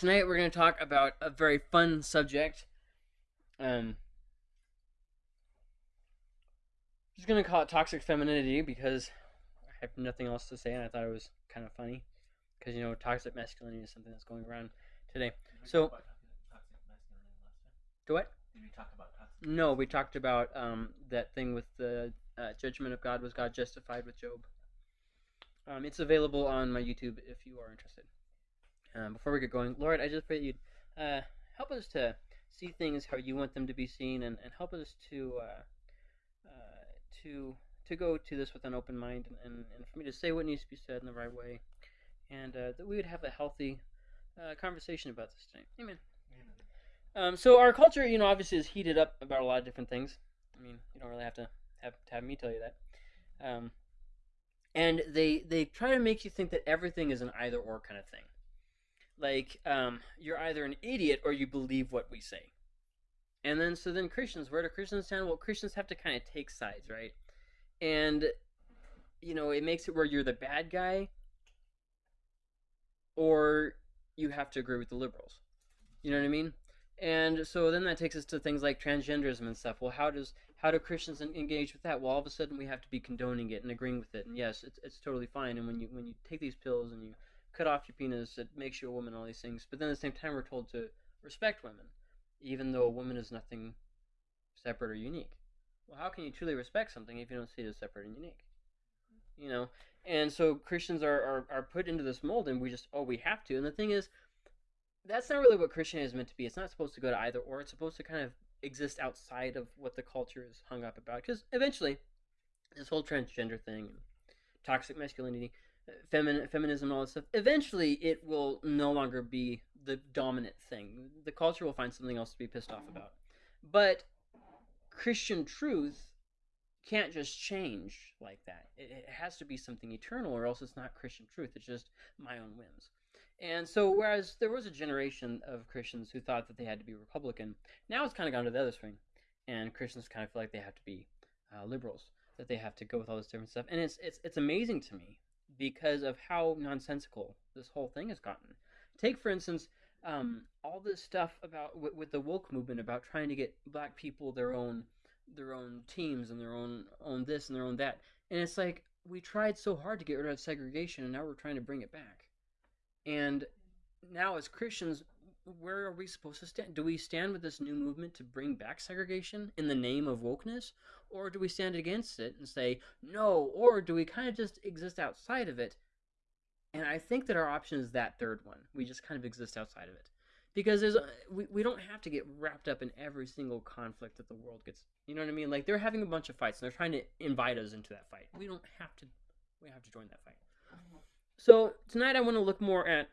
tonight we're going to talk about a very fun subject. Um, I'm just going to call it toxic femininity because I have nothing else to say, and I thought it was kind of funny because you know toxic masculinity is something that's going around today. So, do what? Did we talk about toxic? No, we talked about um, that thing with the uh, judgment of God. Was God justified with Job? Um, it's available on my YouTube if you are interested. Um, before we get going, Lord, I just pray that you'd uh, help us to see things how you want them to be seen, and, and help us to uh, uh, to to go to this with an open mind, and, and, and for me to say what needs to be said in the right way, and uh, that we would have a healthy uh, conversation about this tonight. Amen. Um, so our culture, you know, obviously is heated up about a lot of different things. I mean, you don't really have to have to have me tell you that. Um, and they they try to make you think that everything is an either or kind of thing. Like um, you're either an idiot or you believe what we say. And then so then Christians, where do Christians stand? Well, Christians have to kind of take sides, right? And you know, it makes it where you're the bad guy or you have to agree with the liberals. You know what I mean? And so then that takes us to things like transgenderism and stuff. Well, how does how do Christians engage with that? Well, all of a sudden we have to be condoning it and agreeing with it. And yes, it's it's totally fine. And when you when you take these pills and you cut off your penis, it makes you a woman. All these things. But then at the same time, we're told to respect women, even though a woman is nothing separate or unique. Well, how can you truly respect something if you don't see it as separate and unique? You know. And so Christians are, are, are put into this mold, and we just oh we have to. And the thing is, that's not really what Christianity is meant to be. It's not supposed to go to either or. It's supposed to kind of exist outside of what the culture is hung up about. Because eventually, this whole transgender thing, and toxic masculinity, femin- feminism, all this stuff, eventually it will no longer be the dominant thing. The culture will find something else to be pissed off about. But Christian truth can't just change like that. It, it has to be something eternal, or else it's not Christian truth. It's just my own whims. And so, whereas there was a generation of Christians who thought that they had to be Republican, now it's kind of gone to the other swing, and Christians kind of feel like they have to be uh, liberals, that they have to go with all this different stuff. And it's it's it's amazing to me because of how nonsensical this whole thing has gotten. Take for instance, um, all this stuff about with, with the woke movement about trying to get black people their own their own teams and their own own this and their own that, and it's like we tried so hard to get rid of segregation, and now we're trying to bring it back. And now, as Christians, where are we supposed to stand? Do we stand with this new movement to bring back segregation in the name of wokeness? Or do we stand against it and say, no? Or do we kind of just exist outside of it? And I think that our option is that third one. We just kind of exist outside of it. Because there's, uh, we, we don't have to get wrapped up in every single conflict that the world gets. You know what I mean? Like they're having a bunch of fights and they're trying to invite us into that fight. We don't have to. We have to join that fight. Uh-huh. So tonight I want to look more at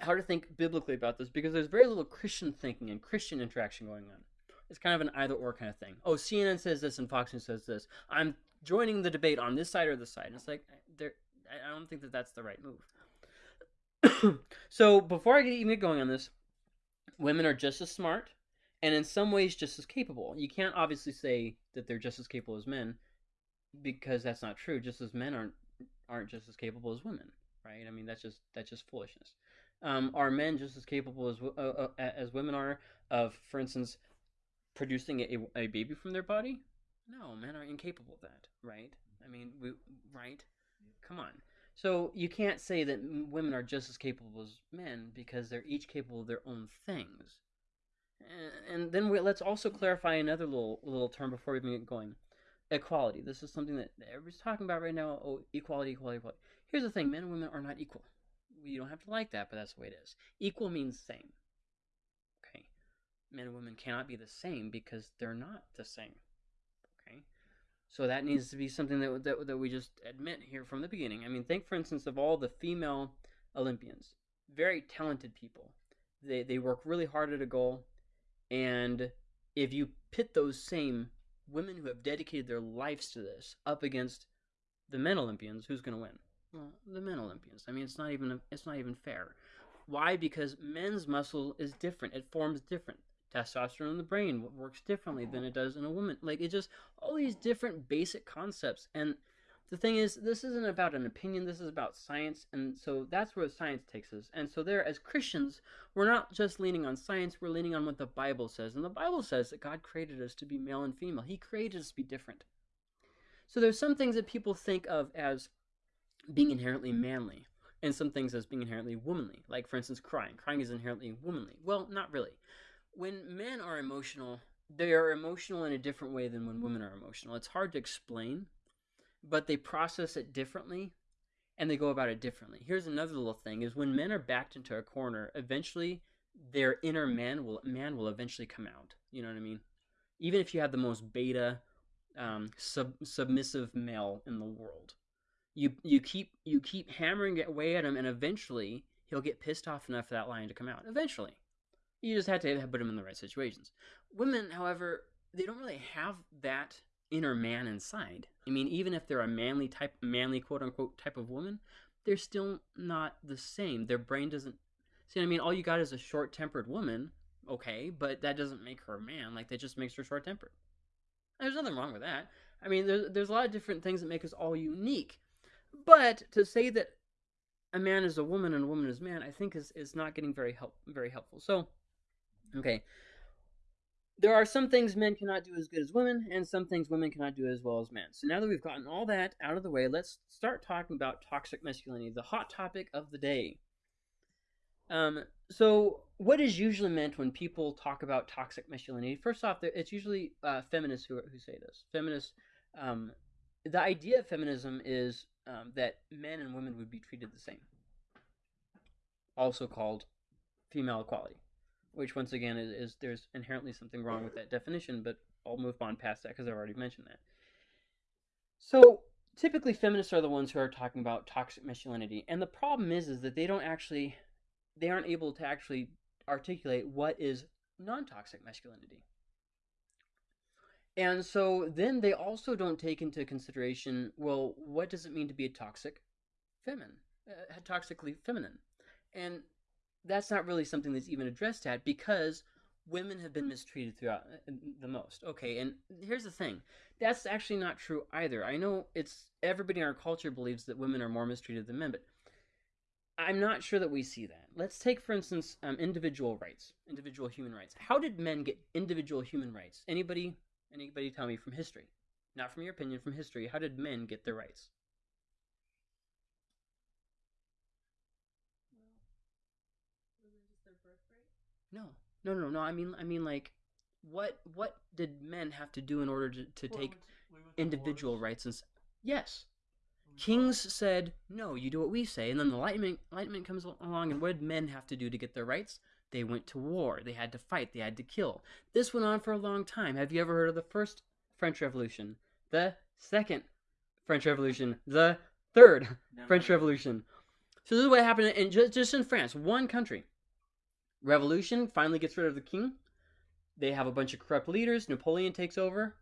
how to think biblically about this because there's very little Christian thinking and Christian interaction going on. It's kind of an either or kind of thing. Oh, CNN says this and Fox News says this. I'm joining the debate on this side or this side. And it's like I don't think that that's the right move. so before I get even going on this, women are just as smart and in some ways just as capable. You can't obviously say that they're just as capable as men because that's not true. Just as men aren't aren't just as capable as women, right? I mean, that's just that's just foolishness. Um, are men just as capable as uh, uh, as women are of, for instance, producing a, a baby from their body? No, men are incapable of that, right? I mean, we, right? Come on. So you can't say that women are just as capable as men because they're each capable of their own things. And then we, let's also clarify another little little term before we even get going equality. This is something that everybody's talking about right now. Oh, equality, equality, equality. Here's the thing: men and women are not equal. You don't have to like that, but that's the way it is. Equal means same. Okay, men and women cannot be the same because they're not the same. Okay, so that needs to be something that that, that we just admit here from the beginning. I mean, think for instance of all the female Olympians, very talented people. They they work really hard at a goal, and if you pit those same women who have dedicated their lives to this up against the men Olympians, who's going to win? The men Olympians. I mean, it's not even it's not even fair. Why? Because men's muscle is different. It forms different. Testosterone in the brain works differently than it does in a woman. Like it just all these different basic concepts, and the thing is, this isn't about an opinion, this is about science, and so that's where science takes us. And so, there, as Christians, we're not just leaning on science, we're leaning on what the Bible says. And the Bible says that God created us to be male and female, He created us to be different. So, there's some things that people think of as being inherently manly, and some things as being inherently womanly. Like, for instance, crying. Crying is inherently womanly. Well, not really. When men are emotional, they are emotional in a different way than when women are emotional. It's hard to explain but they process it differently and they go about it differently. Here's another little thing is when men are backed into a corner, eventually their inner man will man will eventually come out. You know what I mean? Even if you have the most beta um, sub, submissive male in the world, you you keep you keep hammering away at him, and eventually he'll get pissed off enough for that lion to come out. Eventually, you just have to put him in the right situations. Women, however, they don't really have that inner man inside. I mean, even if they're a manly type, manly quote unquote type of woman, they're still not the same. Their brain doesn't. See, I mean, all you got is a short tempered woman, okay, but that doesn't make her a man. Like, that just makes her short tempered. There's nothing wrong with that. I mean, there's, there's a lot of different things that make us all unique. But to say that a man is a woman and a woman is man, I think is, is not getting very help very helpful. So, okay, there are some things men cannot do as good as women, and some things women cannot do as well as men. So now that we've gotten all that out of the way, let's start talking about toxic masculinity, the hot topic of the day. Um, so, what is usually meant when people talk about toxic masculinity? First off, it's usually uh, feminists who, who say this. Feminists, um, the idea of feminism is um, that men and women would be treated the same, also called female equality which once again is, is, there's inherently something wrong with that definition, but I'll move on past that because I've already mentioned that. So typically feminists are the ones who are talking about toxic masculinity, and the problem is is that they don't actually they aren't able to actually articulate what is non-toxic masculinity. And so then they also don't take into consideration, well, what does it mean to be a toxic feminine, uh, toxically feminine? And that's not really something that's even addressed at because women have been mistreated throughout uh, the most. Okay, and here's the thing. That's actually not true either. I know it's everybody in our culture believes that women are more mistreated than men, but I'm not sure that we see that. Let's take, for instance, um, individual rights, individual human rights. How did men get individual human rights? Anybody, anybody tell me from history, not from your opinion, from history. How did men get their rights? No, no, no, no. I mean, I mean, like, what what did men have to do in order to, to well, take we we individual rights? And yes, kings said no. You do what we say, and then the enlightenment enlightenment comes along, and what did men have to do to get their rights? They went to war. They had to fight. They had to kill. This went on for a long time. Have you ever heard of the first French Revolution? The second French Revolution? The third Never. French Revolution? So this is what happened in just, just in France, one country. Revolution finally gets rid of the king. They have a bunch of corrupt leaders. Napoleon takes over.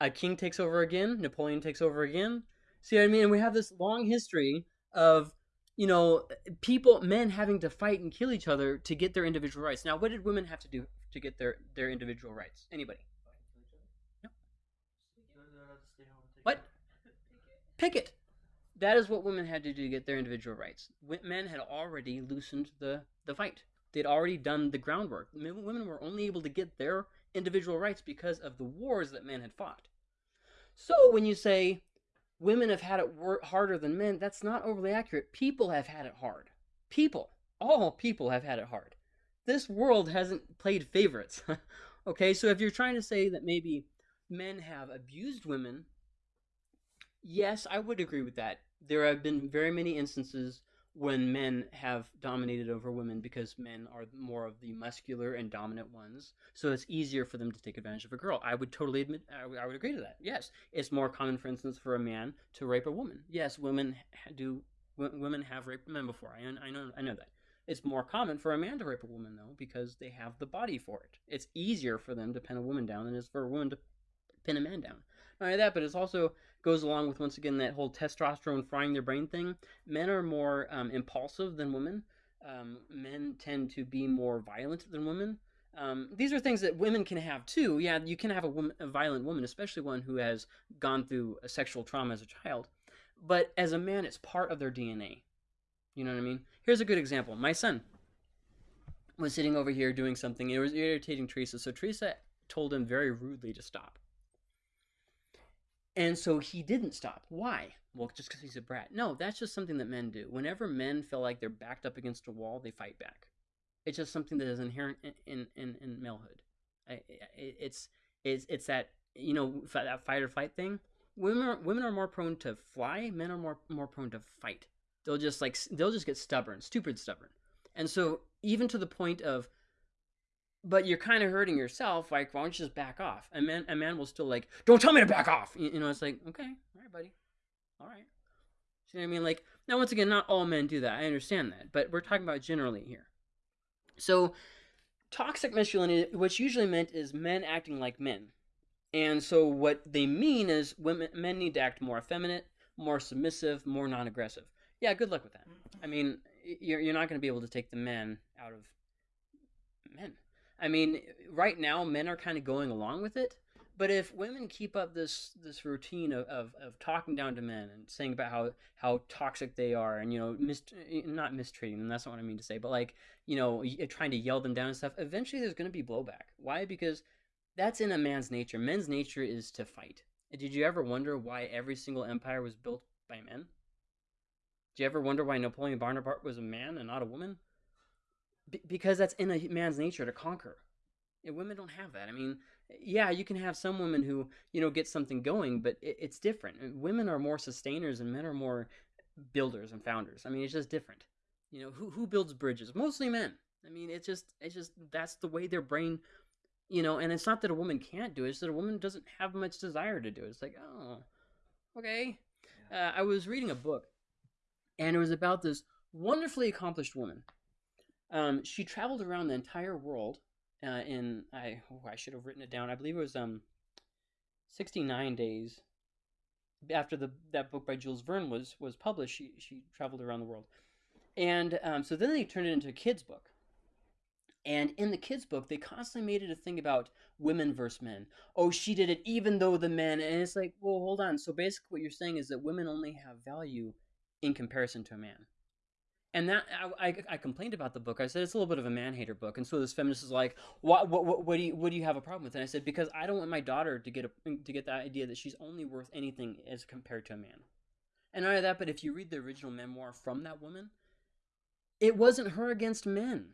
A king takes over again. Napoleon takes over again. See what I mean? And we have this long history of, you know, people, men having to fight and kill each other to get their individual rights. Now, what did women have to do to get their, their individual rights? Anybody? No. What? Picket. That is what women had to do to get their individual rights. Men had already loosened the, the fight. They'd already done the groundwork. Women were only able to get their individual rights because of the wars that men had fought. So when you say women have had it harder than men, that's not overly accurate. People have had it hard. People, all people have had it hard. This world hasn't played favorites. okay, so if you're trying to say that maybe men have abused women, yes, I would agree with that. There have been very many instances when men have dominated over women because men are more of the muscular and dominant ones. So it's easier for them to take advantage of a girl. I would totally admit, I would, agree to that. Yes, it's more common, for instance, for a man to rape a woman. Yes, women do. Women have raped men before. I, I know. I know that. It's more common for a man to rape a woman though because they have the body for it. It's easier for them to pin a woman down than it is for a woman to pin a man down. Not only that, but it also goes along with once again that whole testosterone frying their brain thing. Men are more um, impulsive than women. Um, men tend to be more violent than women. Um, these are things that women can have too. Yeah, you can have a, woman, a violent woman, especially one who has gone through a sexual trauma as a child. but as a man, it's part of their DNA. You know what I mean? Here's a good example. My son was sitting over here doing something. It was irritating Teresa, so Teresa told him very rudely to stop. And so he didn't stop. Why? Well, just because he's a brat. No, that's just something that men do. Whenever men feel like they're backed up against a wall, they fight back. It's just something that is inherent in in, in, in malehood. I, it's it's it's that you know that fight or flight thing. Women are, women are more prone to fly. Men are more more prone to fight. They'll just like they'll just get stubborn, stupid stubborn. And so even to the point of but you're kind of hurting yourself. Like, why don't you just back off? A man, a man will still like, don't tell me to back off. You, you know, it's like, okay, all right, buddy, all right. See what I mean? Like, now once again, not all men do that. I understand that, but we're talking about generally here. So, toxic masculinity, what's usually meant is men acting like men, and so what they mean is women, men need to act more effeminate, more submissive, more non-aggressive. Yeah, good luck with that. I mean, you're you're not going to be able to take the men out of men. I mean, right now men are kind of going along with it, but if women keep up this this routine of, of, of talking down to men and saying about how how toxic they are and you know mis- eh, not mistreating them that's not what i mean to say but like you know trying to yell them down and stuff eventually there's going to be blowback. Why? Because that's in a man's nature. Men's nature is to fight. Did you ever wonder why every single empire was built by men? Did you ever wonder why napoleon bonaparte was a man and not a woman B- because that's in a man's nature to conquer. And women don't have that. I mean, yeah, you can have some women who you know get something going, but it, it's different. Women are more sustainers, and men are more builders and founders. I mean, it's just different. You know, who who builds bridges? Mostly men. I mean, it's just it's just that's the way their brain, you know. And it's not that a woman can't do it; it's that a woman doesn't have much desire to do it. It's like, oh, okay. Uh, I was reading a book, and it was about this wonderfully accomplished woman um, she traveled around the entire world uh, in I oh, I should have written it down. I believe it was um, 69 days after the that book by Jules Verne was was published. She she traveled around the world, and um, so then they turned it into a kids book. And in the kids' book, they constantly made it a thing about women versus men. Oh, she did it even though the men. And it's like, well, hold on. So basically, what you're saying is that women only have value in comparison to a man and that I, I, complained about the book. I said it's a little bit of a man hater book, and so this feminist is like, what, what, what, what, do you, what do you have a problem with? And I said because I don't want my daughter to get a, to get the idea that she's only worth anything as compared to a man. And not only that, but if you read the original memoir from that woman, it wasn't her against men.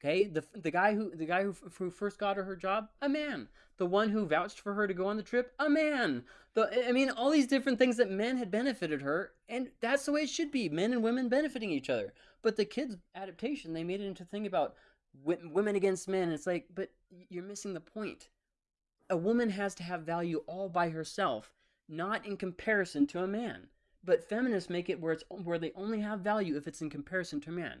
Okay, the the guy who the guy who, who first got her her job, a man. The one who vouched for her to go on the trip, a man. The I mean, all these different things that men had benefited her, and that's the way it should be: men and women benefiting each other. But the kids' adaptation, they made it into a thing about women against men. It's like, but you're missing the point. A woman has to have value all by herself, not in comparison to a man. But feminists make it where it's where they only have value if it's in comparison to a man.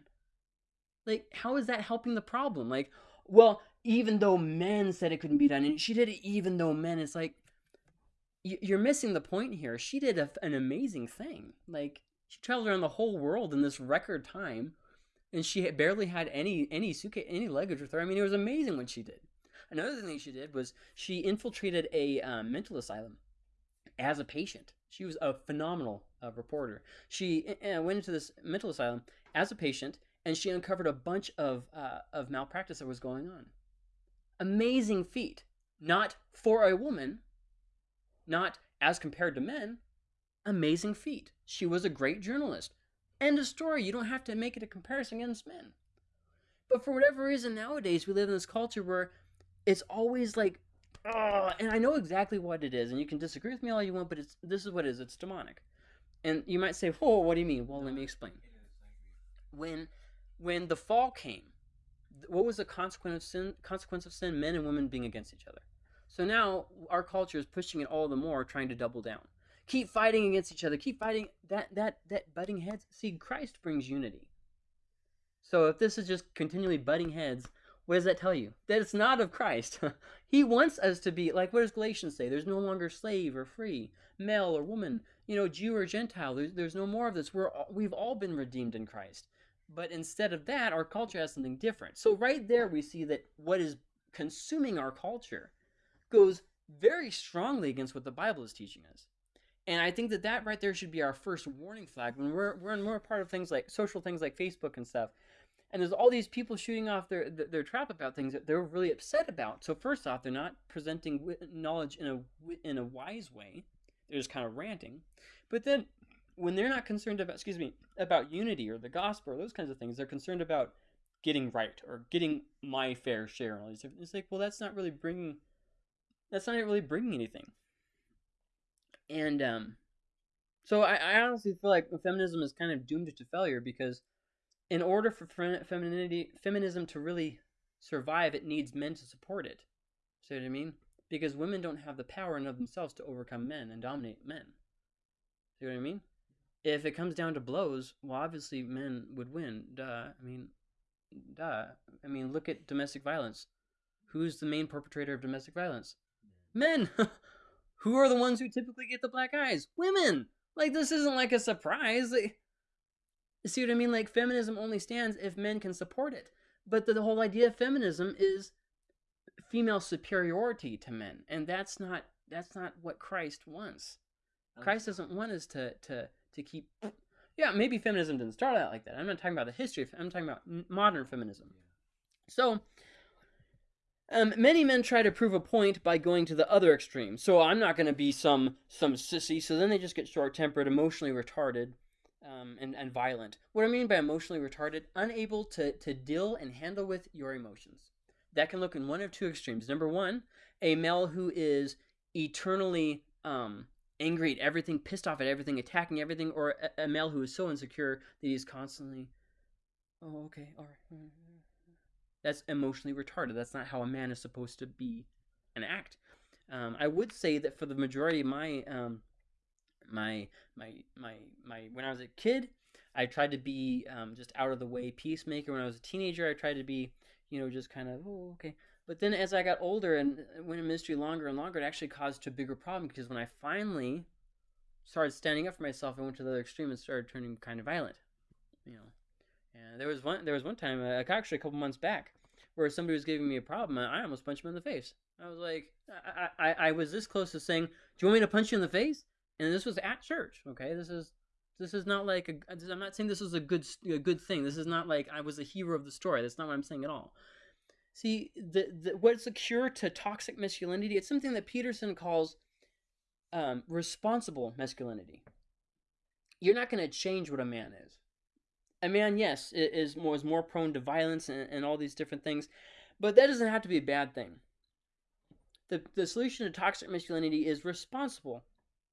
Like, how is that helping the problem? Like, well, even though men said it couldn't be done, and she did it even though men, it's like, you're missing the point here. She did a, an amazing thing. Like, she traveled around the whole world in this record time, and she barely had any any suitcase, any luggage with her. I mean, it was amazing what she did. Another thing she did was she infiltrated a um, mental asylum as a patient. She was a phenomenal uh, reporter. She uh, went into this mental asylum as a patient and she uncovered a bunch of uh, of malpractice that was going on. Amazing feat, not for a woman, not as compared to men. Amazing feat. She was a great journalist. End of story. You don't have to make it a comparison against men. But for whatever reason, nowadays we live in this culture where it's always like, oh, and I know exactly what it is, and you can disagree with me all you want, but it's this is what it is. It's demonic. And you might say, "Whoa, what do you mean?" Well, let me explain. When when the fall came, what was the consequence of sin? Consequence of sin: men and women being against each other. So now our culture is pushing it all the more, trying to double down. Keep fighting against each other. Keep fighting. That that that butting heads. See, Christ brings unity. So if this is just continually butting heads, what does that tell you? That it's not of Christ. he wants us to be like what does Galatians say? There's no longer slave or free, male or woman, you know, Jew or Gentile. There's, there's no more of this. We're all, we've all been redeemed in Christ. But instead of that, our culture has something different. So right there, we see that what is consuming our culture goes very strongly against what the Bible is teaching us. And I think that that right there should be our first warning flag when we're we're more part of things like social things like Facebook and stuff. And there's all these people shooting off their their trap about things that they're really upset about. So first off, they're not presenting knowledge in a in a wise way. They're just kind of ranting. But then when they're not concerned about excuse me about unity or the gospel or those kinds of things, they're concerned about getting right or getting my fair share and all these different. It's like, well, that's not really bringing. That's not really bringing anything. And um, so I, I honestly feel like feminism is kind of doomed to failure because, in order for femininity, feminism to really survive, it needs men to support it. See what I mean? Because women don't have the power in of themselves to overcome men and dominate men. See what I mean? If it comes down to blows, well, obviously men would win. Duh. I mean, duh. I mean, look at domestic violence. Who's the main perpetrator of domestic violence? Men. Who are the ones who typically get the black eyes? Women. Like this isn't like a surprise. Like, see what I mean? Like feminism only stands if men can support it. But the, the whole idea of feminism is female superiority to men, and that's not that's not what Christ wants. Christ doesn't want us to to to keep yeah, maybe feminism didn't start out like that. I'm not talking about the history. Of, I'm talking about modern feminism. So, um, many men try to prove a point by going to the other extreme. So I'm not going to be some some sissy. So then they just get short tempered, emotionally retarded, um, and and violent. What I mean by emotionally retarded, unable to to deal and handle with your emotions. That can look in one of two extremes. Number one, a male who is eternally um, angry at everything, pissed off at everything, attacking everything, or a, male who is so insecure that he's constantly, oh, okay, all right. That's emotionally retarded. That's not how a man is supposed to be and act. Um, I would say that for the majority of my um, my my my my when I was a kid, I tried to be um, just out of the way peacemaker. When I was a teenager, I tried to be you know just kind of oh okay. But then as I got older and went in ministry longer and longer, it actually caused a bigger problem because when I finally started standing up for myself, I went to the other extreme and started turning kind of violent. You know, and there was one there was one time, uh, actually a couple months back, where somebody was giving me a problem, and I almost punched him in the face. I was like, I, I, I was this close to saying, "Do you want me to punch you in the face?" And this was at church. Okay, this is this is not like a. I'm not saying this is a good a good thing. This is not like I was a hero of the story. That's not what I'm saying at all. See, the, the what's the cure to toxic masculinity? It's something that Peterson calls um, responsible masculinity. You're not going to change what a man is. A man, yes, is more is more prone to violence and, and all these different things, but that doesn't have to be a bad thing. The the solution to toxic masculinity is responsible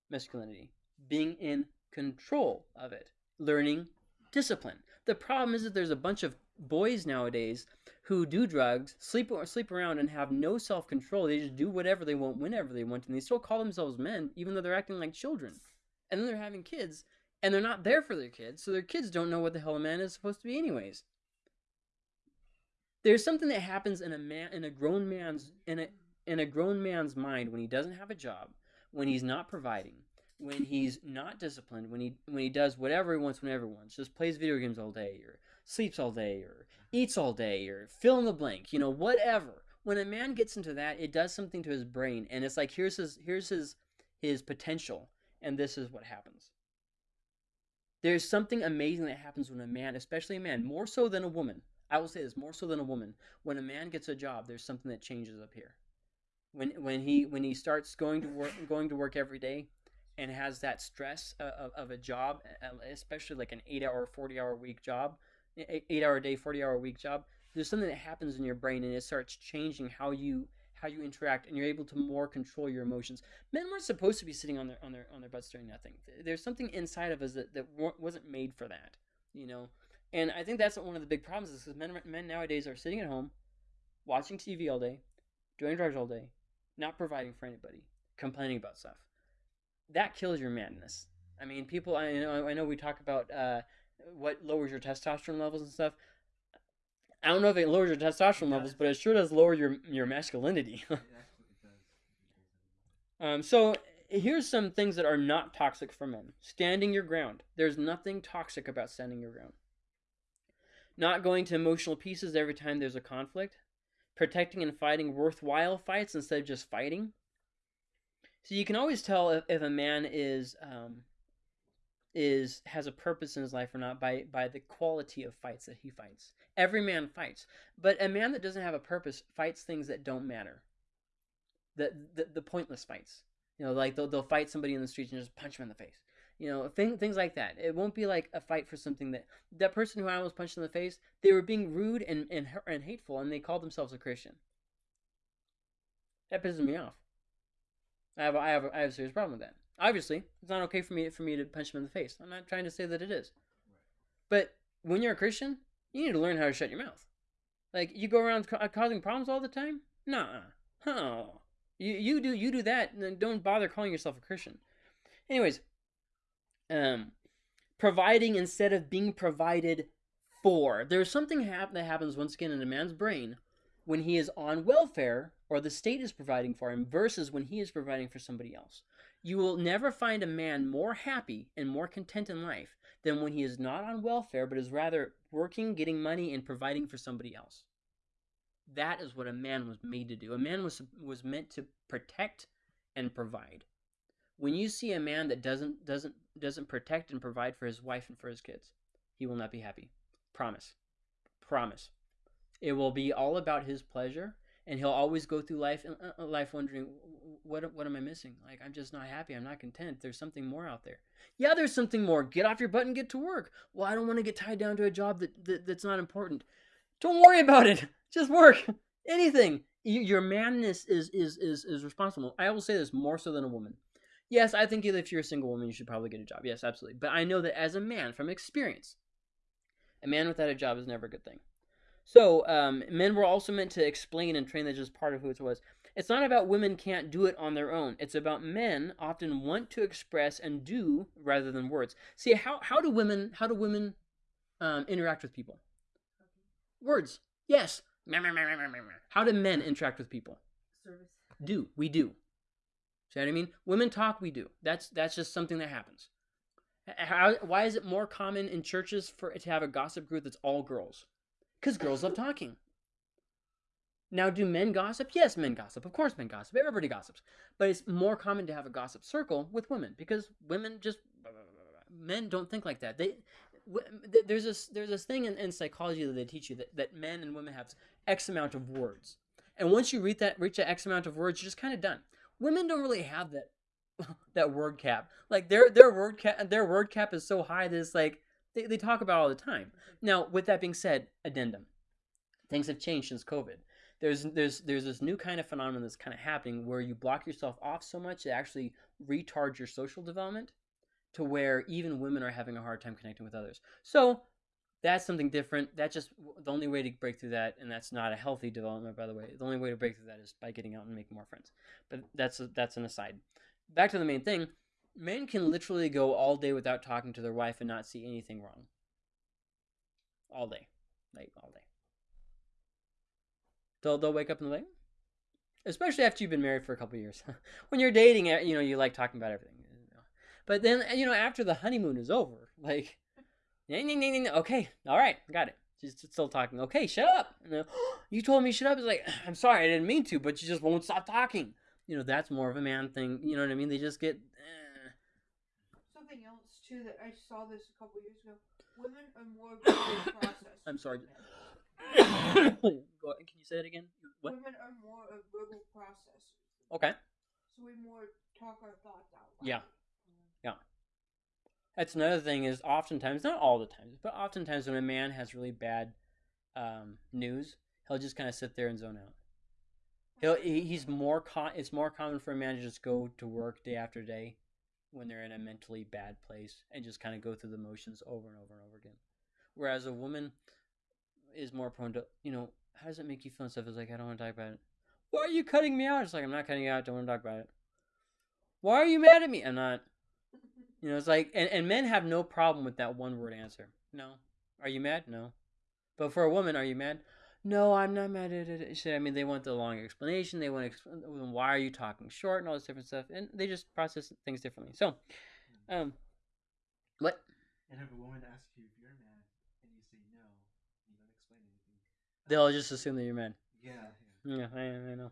masculinity, being in control of it, learning discipline. The problem is that there's a bunch of boys nowadays who do drugs, sleep or sleep around, and have no self control. They just do whatever they want, whenever they want, and they still call themselves men, even though they're acting like children. And then they're having kids, and they're not there for their kids, so their kids don't know what the hell a man is supposed to be, anyways. There's something that happens in a man, in a grown man's, in a in a grown man's mind when he doesn't have a job, when he's not providing, when he's not disciplined, when he when he does whatever he wants whenever he wants, just plays video games all day or sleeps all day or eats all day or fill in the blank, you know, whatever. When a man gets into that, it does something to his brain and it's like here's his here's his his potential and this is what happens. There's something amazing that happens when a man, especially a man, more so than a woman. I will say this, more so than a woman. When a man gets a job, there's something that changes up here. When when he when he starts going to work going to work every day, and has that stress of, of a job, especially like an eight hour, 40 hour week job, eight hour a day, 40 hour week job, there's something that happens in your brain and it starts changing how you how you interact and you're able to more control your emotions. Men weren't supposed to be sitting on their on their on their butts doing nothing. There's something inside of us that, that wasn't made for that, you know. And I think that's one of the big problems is because men men nowadays are sitting at home, watching TV all day, doing drugs all day, not providing for anybody, complaining about stuff. That kills your madness. I mean, people. I know. I know we talk about uh, what lowers your testosterone levels and stuff. I don't know if it lowers your testosterone levels, but it sure does lower your your masculinity. um, so here's some things that are not toxic for men. Standing your ground. There's nothing toxic about standing your ground. Not going to emotional pieces every time there's a conflict. Protecting and fighting worthwhile fights instead of just fighting. So you can always tell if, if a man is um, is has a purpose in his life or not by by the quality of fights that he fights. Every man fights, but a man that doesn't have a purpose fights things that don't matter. The the, the pointless fights. You know, like they'll they'll fight somebody in the streets and just punch him in the face. You know, thing, things like that. It won't be like a fight for something that that person who I almost punched in the face. They were being rude and and and hateful, and they called themselves a Christian. That pisses me off. I have I have I have a serious problem with that. Obviously, it's not okay for me for me to punch him in the face. I'm not trying to say that it is. But when you're a Christian, you need to learn how to shut your mouth. Like you go around ca- causing problems all the time? Nah. Oh. You you do you do that and then don't bother calling yourself a Christian. Anyways, um providing instead of being provided for. There's something hap- that happens once again in a man's brain when he is on welfare or the state is providing for him versus when he is providing for somebody else. You will never find a man more happy and more content in life than when he is not on welfare but is rather working, getting money, and providing for somebody else. That is what a man was made to do. A man was was meant to protect and provide. When you see a man that doesn't doesn't doesn't protect and provide for his wife and for his kids, he will not be happy. Promise. Promise. It will be all about his pleasure and he'll always go through life uh, uh, life wondering what what am I missing? Like I'm just not happy. I'm not content. There's something more out there. Yeah, there's something more. Get off your butt and get to work. Well, I don't want to get tied down to a job that, that that's not important. Don't worry about it. Just work. Anything. Your manness is is is is responsible. I will say this more so than a woman. Yes, I think if you're a single woman, you should probably get a job. Yes, absolutely. But I know that as a man, from experience, a man without a job is never a good thing. So, um, men were also meant to explain and train. That's just part of who it was. It's not about women can't do it on their own. It's about men often want to express and do rather than words. See how how do women how do women um, interact with people? Words. Yes. How do men interact with people? Service. Do we do? See what I mean? Women talk. We do. That's that's just something that happens. How, why is it more common in churches for to have a gossip group that's all girls? Because girls love talking. Now, do men gossip? Yes, men gossip. Of course, men gossip. Everybody gossips. But it's more common to have a gossip circle with women because women just men don't think like that. They there's this there's this thing in, in psychology that they teach you that, that men and women have X amount of words, and once you reach that reach that X amount of words, you're just kind of done. Women don't really have that that word cap. Like their their word cap their word cap is so high that it's like they, they talk about all the time. Now, with that being said, addendum. Things have changed since COVID. There's there's there's this new kind of phenomenon that's kind of happening where you block yourself off so much it actually retards your social development to where even women are having a hard time connecting with others. So that's something different. That's just the only way to break through that, and that's not a healthy development, by the way. The only way to break through that is by getting out and making more friends. But that's a, that's an aside. Back to the main thing men can literally go all day without talking to their wife and not see anything wrong. All day, like all day. They'll they'll wake up and like, especially after you've been married for a couple years. when you're dating, eh, you know, you like talking about everything. But then eh, you know, after the honeymoon is over, like, okay, all right, got it. She's still talking. Okay, shut up. you told me shut up. It's like, I'm sorry, I didn't mean to, but you just won't stop talking. You know, that's more of a man thing. You know what I mean? They just get eh. something else too that I saw this a couple years ago. Women are more process. I'm sorry. Go. Can you say it again? What? Women are more a verbal process. Okay. So we more talk our thoughts out loud. Yeah. Yeah. That's another thing is oftentimes, not all the times, but oftentimes when a man has really bad um, news, he'll just kind of sit there and zone out. He'll he's more con- it's more common for a man to just go to work day after day when they're in a mentally bad place and just kind of go through the motions over and over and over again. Whereas a woman is more prone to, you know, how does it make you feel and stuff? It's like, I don't want to talk about it. Why are you cutting me out? It's like, I'm not cutting you out. Don't want to talk about it. Why are you mad at me? I'm not. You know, it's like, and, and men have no problem with that one word answer. No. Are you mad? No. But for a woman, are you mad? no, I'm not mad at it. I mean, they want the long explanation. They want to explain why are you talking short and all this different stuff, and they just process things differently. So, um, what? And if a woman asks you if you're mad and you say no, you don't explain anything, they'll just assume that you're mad. Yeah. Yeah, yeah I, I know.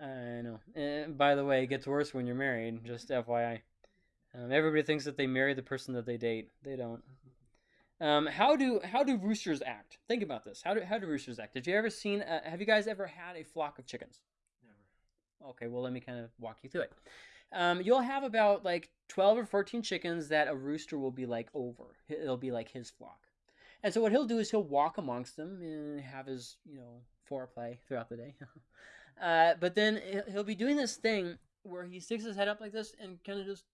I know. And by the way, it gets worse when you're married. Just FYI. Um, everybody thinks that they marry the person that they date. They don't. Um, how do how do roosters act? Think about this. How do how do roosters act? Did you ever seen? Uh, have you guys ever had a flock of chickens? Never. Okay, well let me kind of walk you through it. Um, you'll have about like twelve or fourteen chickens that a rooster will be like over. It'll be like his flock, and so what he'll do is he'll walk amongst them and have his you know foreplay throughout the day. uh, but then he- he'll be doing this thing where he sticks his head up like this and kind of just,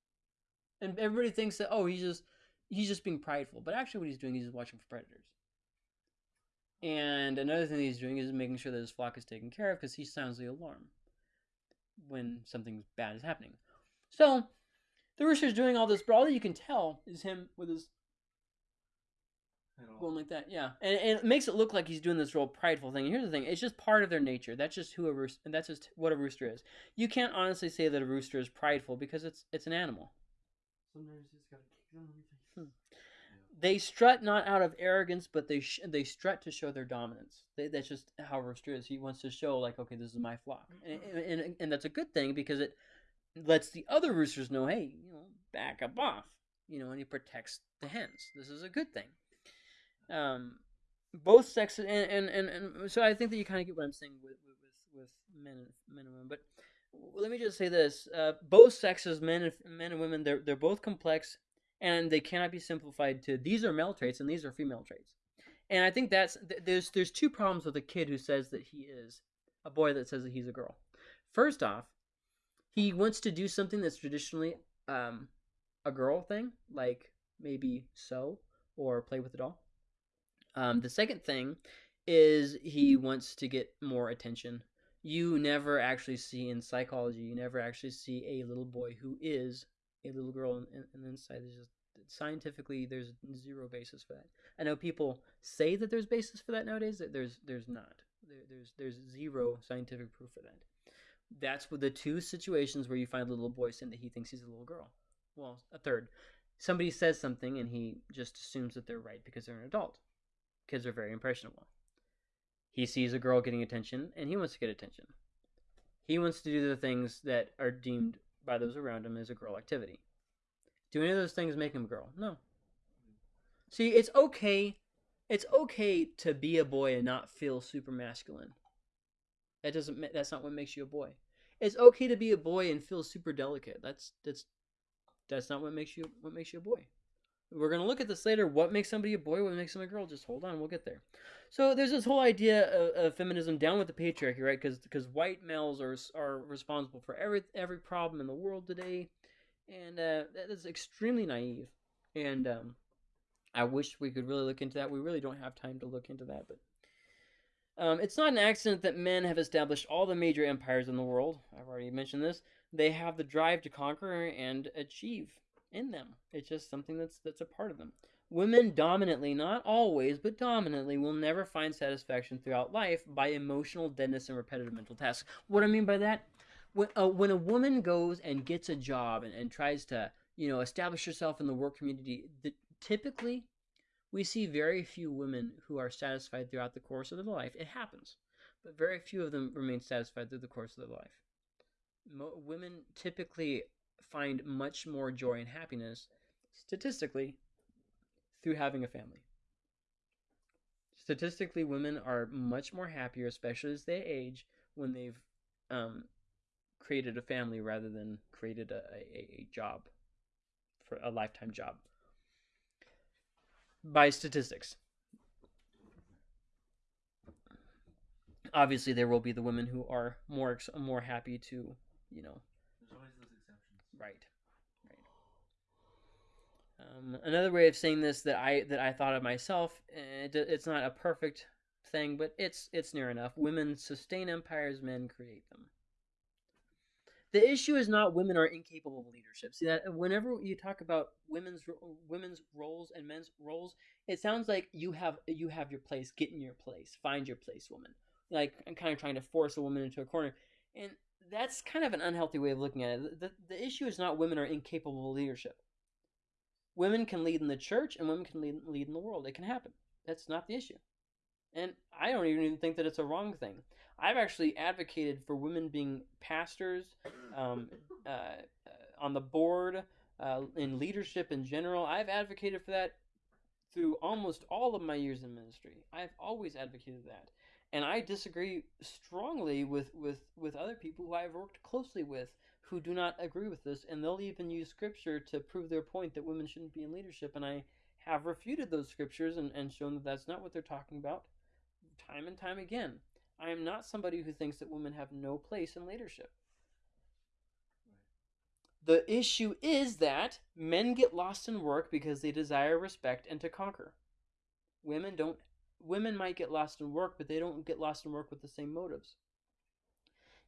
and everybody thinks that oh he's just he's just being prideful, but actually what he's doing is he's watching for predators. And another thing he's doing is making sure that his flock is taken care of because he sounds the alarm when something bad is happening. So the rooster's doing all this, but all that you can tell is him with his. Going like that. Yeah, and, and it makes it look like he's doing this real prideful thing. And here's the thing: it's just part of their nature. That's just who a rooster, and that's just what a rooster is. You can't honestly say that a rooster is prideful because it's it's an animal. Sometimes you just gotta kick them in the. They strut not out of arrogance, but they sh- they strut to show their dominance. They, that's just how a rooster is. He wants to show like, okay, this is my flock, mm-hmm. and, and, and, and that's a good thing because it lets the other roosters know, hey, you know, back up off, you know, and he protects the hens. This is a good thing. Um, both sexes, and, and, and, and so I think that you kind of get what I'm saying with with, with, men men and women. But let me just say this: uh, both sexes, men and men and women, they're they're both complex and they cannot be simplified to these are male traits and these are female traits. And I think that's th- there's there's two problems with a kid who says that he is a boy that says that he's a girl. First off, he wants to do something that's traditionally um, a girl thing, like maybe sew or play with a doll. Um, the second thing is he wants to get more attention. You never actually see in psychology, you never actually see a little boy who is a little girl and, and, and inside just scientifically there's zero basis for that. I know people say that there's basis for that nowadays. That there's there's not. There, there's there's zero scientific proof for that. That's what the two situations where you find a little boy saying that he thinks he's a little girl. Well, a third. Somebody says something and he just assumes that they're right because they're an adult. Kids are very impressionable. He sees a girl getting attention and he wants to get attention. He wants to do the things that are deemed by those around him as a girl activity. Do any of those things make him a girl? No. See, it's okay. It's okay to be a boy and not feel super masculine. That doesn't. That's not what makes you a boy. It's okay to be a boy and feel super delicate. That's that's that's not what makes you what makes you a boy. We're gonna look at this later. What makes somebody a boy? What makes them a girl? Just hold on, we'll get there. So there's this whole idea of, of feminism down with the patriarchy, right? Because because white males are are responsible for every every problem in the world today, and uh, that is extremely naive. And um, I wish we could really look into that. We really don't have time to look into that, but um, it's not an accident that men have established all the major empires in the world. I've already mentioned this. They have the drive to conquer and achieve in them. It's just something that's that's a part of them. Women dominantly, not always, but dominantly, will never find satisfaction throughout life by emotional deadness and repetitive mental tasks. What I mean by that, when, uh, when a woman goes and gets a job and, and tries to, you know, establish herself in the work community, the, typically we see very few women who are satisfied throughout the course of their life. It happens, but very few of them remain satisfied through the course of their life. Mo- women typically find much more joy and happiness, statistically, through having a family. Statistically, women are much more happier, especially as they age, when they've um, created a family rather than created a, a, a job for a lifetime job by statistics. Obviously, there will be the women who are more more happy to, you know, There's always those exceptions. Right, right. Um, another way of saying this that I that I thought of myself, eh, it, it's not a perfect thing, but it's it's near enough. Women sustain empires, men create them. The issue is not women are incapable of leadership. See that whenever you talk about women's women's roles and men's roles, it sounds like you have you have your place. Get in your place. Find your place, woman. Like I'm kind of trying to force a woman into a corner, and that's kind of an unhealthy way of looking at it. The, the issue is not women are incapable of leadership. Women can lead in the church, and women can lead lead in the world. It can happen. That's not the issue. and I don't even think that it's a wrong thing. I've actually advocated for women being pastors, um, uh, uh, on the board, uh, in leadership in general. I've advocated for that through almost all of my years in ministry. I've always advocated that. And I disagree strongly with, with, with other people who I've worked closely with who do not agree with this, and they'll even use scripture to prove their point that women shouldn't be in leadership. And I have refuted those scriptures and, and shown that that's not what they're talking about time and time again. I am not somebody who thinks that women have no place in leadership. The issue is that men get lost in work because they desire respect and to conquer. Women don't women might get lost in work, but they don't get lost in work with the same motives.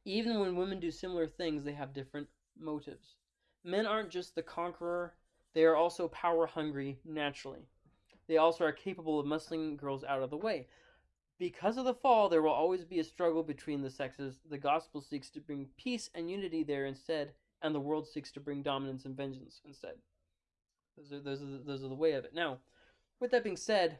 Even when women do similar things, they have different motives. Men aren't just the conqueror, they are also power hungry naturally. They also are capable of muscling girls out of the way. Because of the fall, there will always be a struggle between the sexes. The gospel seeks to bring peace and unity there instead, and the world seeks to bring dominance and vengeance instead. Those are, those are, the, those are the way of it. Now, with that being said,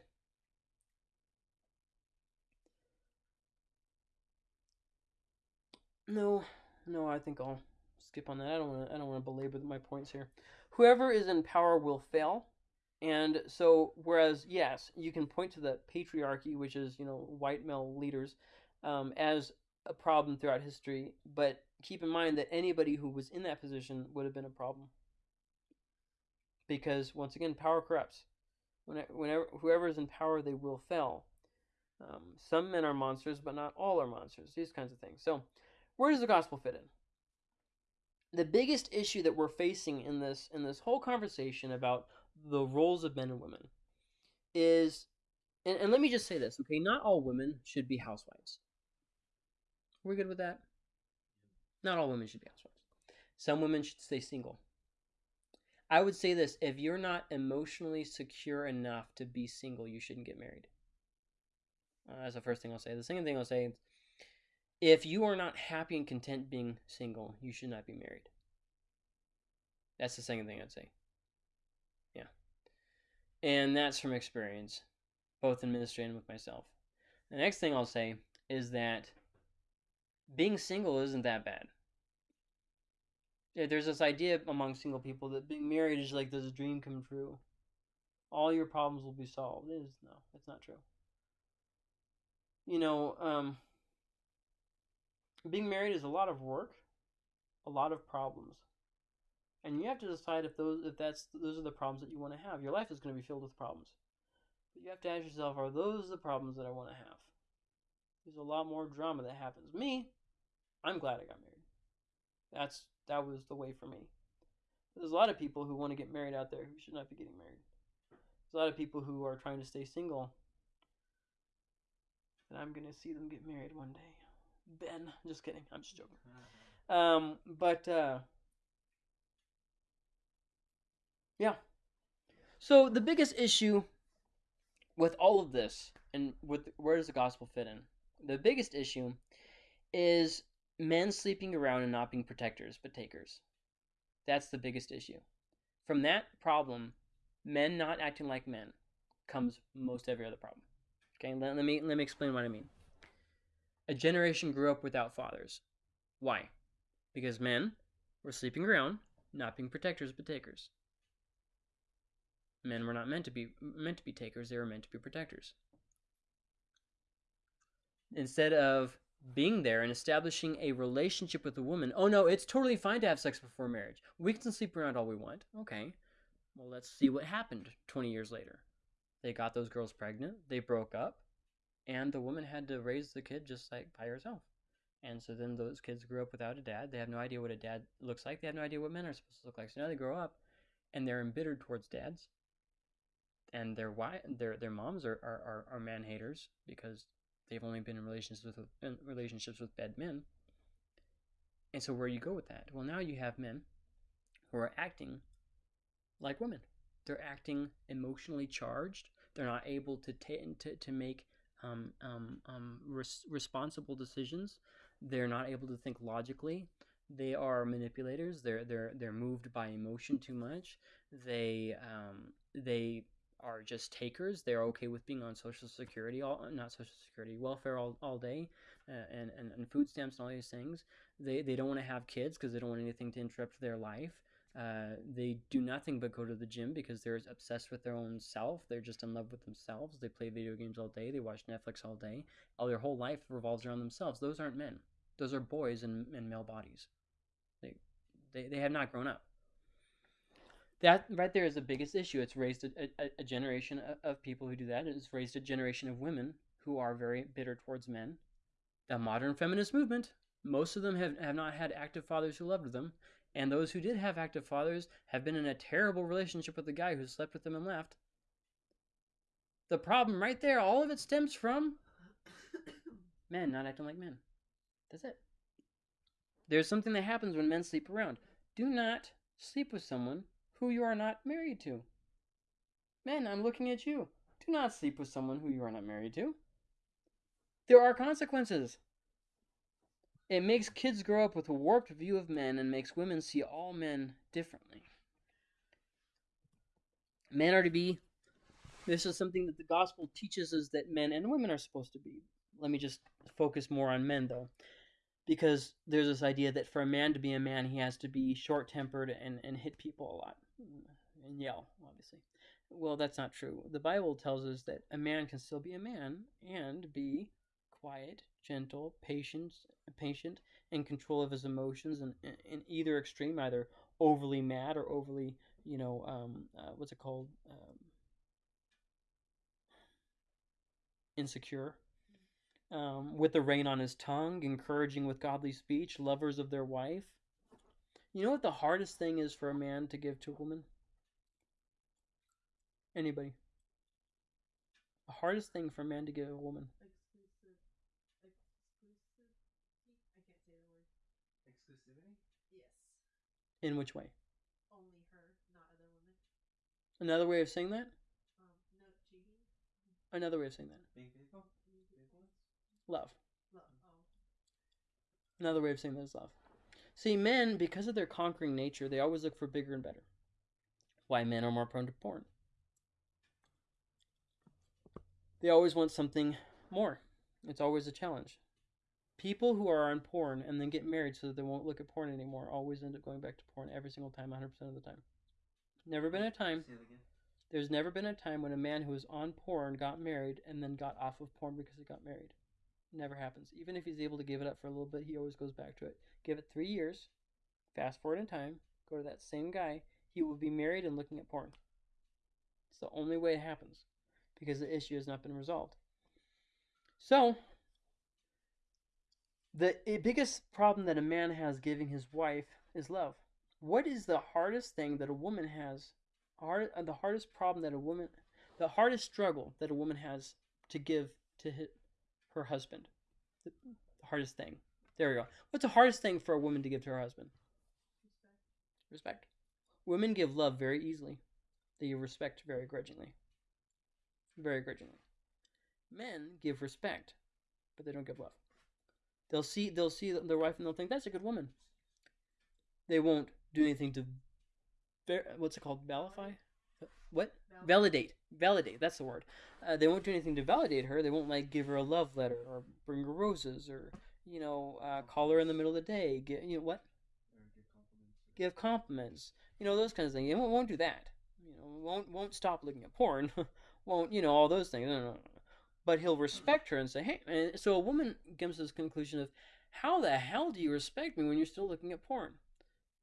no, no, I think I'll skip on that. I don't want to. I don't want to belabor my points here. Whoever is in power will fail, and so whereas yes, you can point to the patriarchy, which is you know white male leaders, um, as a problem throughout history, but keep in mind that anybody who was in that position would have been a problem. Because once again, power corrupts. Whenever whoever is in power, they will fail. Um, some men are monsters, but not all are monsters. These kinds of things. So, where does the gospel fit in? The biggest issue that we're facing in this in this whole conversation about the roles of men and women is, and, and let me just say this, okay? Not all women should be housewives. We're good with that? Not all women should be housewives. Some women should stay single. I would say this if you're not emotionally secure enough to be single, you shouldn't get married. Uh, that's the first thing I'll say. The second thing I'll say if you are not happy and content being single, you should not be married. That's the second thing I'd say. Yeah. And that's from experience, both in ministry and with myself. The next thing I'll say is that being single isn't that bad. There's this idea among single people that being married is like this dream come true. All your problems will be solved. It is no, that's not true. You know, um, being married is a lot of work, a lot of problems. And you have to decide if those if that's those are the problems that you want to have. Your life is going to be filled with problems. But you have to ask yourself, are those the problems that I want to have? There's a lot more drama that happens. Me, I'm glad I got married. That's that was the way for me. There's a lot of people who want to get married out there who should not be getting married. There's a lot of people who are trying to stay single. And I'm gonna see them get married one day. Ben. Just kidding. I'm just joking. Um, but uh, yeah. So the biggest issue with all of this, and with where does the gospel fit in? The biggest issue is men sleeping around and not being protectors but takers. That's the biggest issue. From that problem, men not acting like men comes most every other problem. Okay, let, let me let me explain what I mean. A generation grew up without fathers. Why? Because men were sleeping around, not being protectors but takers. Men were not meant to be meant to be takers, they were meant to be protectors. Instead of being there and establishing a relationship with a woman, oh no, it's totally fine to have sex before marriage. We can sleep around all we want. Okay. Well, let's see what happened 20 years later. They got those girls pregnant, they broke up, and the woman had to raise the kid just like by herself. And so then those kids grew up without a dad. They have no idea what a dad looks like. They have no idea what men are supposed to look like. So now they grow up, and they're embittered towards dads. And their why their their moms are, are, are, man haters because they've only been in relationships with in relationships with bad men. And so where do you go with that? Well, now you have men who are acting like women. They're acting emotionally charged. They're not able to t- to to make um, um, um, res- responsible decisions. They're not able to think logically. They are manipulators. They're they're they're moved by emotion too much. They um, they are just takers. They're okay with being on social security, all not social security, welfare all, all day, uh, and, and and food stamps and all these things. They they don't want to have kids because they don't want anything to interrupt their life. Uh, they do nothing but go to the gym because they're obsessed with their own self. They're just in love with themselves. They play video games all day. They watch Netflix all day. All their whole life revolves around themselves. Those aren't men. Those are boys in, in male bodies. They, they they have not grown up. That right there is the biggest issue. It's raised a, a, a generation of, of people who do that. It's raised a generation of women who are very bitter towards men. The modern feminist movement, most of them have, have not had active fathers who loved them, and those who did have active fathers have been in a terrible relationship with the guy who slept with them and left. The problem right there, all of it stems from men not acting like men. That's it. There's something that happens when men sleep around. Do not sleep with someone who you are not married to. Men, I'm looking at you. Do not sleep with someone who you are not married to. There are consequences. It makes kids grow up with a warped view of men and makes women see all men differently. Men are to be, this is something that the gospel teaches us that men and women are supposed to be. Let me just focus more on men though. Because there's this idea that for a man to be a man, he has to be short tempered and, and hit people a lot and yell, obviously. Well, that's not true. The Bible tells us that a man can still be a man and be quiet, gentle, patient, patient, in control of his emotions, and in either extreme, either overly mad or overly, you know, um, uh, what's it called, um, insecure. Um, with the rein on his tongue, encouraging with godly speech, lovers of their wife. You know what the hardest thing is for a man to give to a woman? Anybody? The hardest thing for a man to give a woman. Exclusive. Exclusive. I can't say the word. Exclusivity? Yes. In which way? Only her, not other women. Another way of saying that? Um, no cheating. Another way of saying that. Being faithful? Love. Love. Oh. Another way of saying that is love. See, men, because of their conquering nature, they always look for bigger and better. Why men are more prone to porn. They always want something more. It's always a challenge. People who are on porn and then get married so that they won't look at porn anymore always end up going back to porn every single time, 100% of the time. Never been a time, there's never been a time when a man who was on porn got married and then got off of porn because he got married. Never happens. Even if he's able to give it up for a little bit, he always goes back to it. Give it three years, fast forward in time, go to that same guy, he will be married and looking at porn. It's the only way it happens because the issue has not been resolved. So, the biggest problem that a man has giving his wife is love. What is the hardest thing that a woman has? Hard, uh, the hardest problem that a woman, the hardest struggle that a woman has to give to hi her husband. The hardest thing. There we go. What's the hardest thing for a woman to give to her husband? Respect. Respect. Women give love very easily. They give respect very grudgingly. Very grudgingly. Men give respect, but they don't give love. They'll see they'll see their wife and they'll think that's a good woman. They won't do anything to ver- what's it called? Validate? What? Validate. Validate. That's the word. Uh, they won't do anything to validate her. They won't like give her a love letter or bring her roses or you know uh, call her in the middle of the day. Get you know what? Give compliments. give compliments, you know those kinds of things. they won't, won't do that. You know, won't won't stop looking at porn. won't you know all those things? No, no, no. But he'll respect her and say, hey. And so a woman comes to this conclusion of, how the hell do you respect me when you're still looking at porn?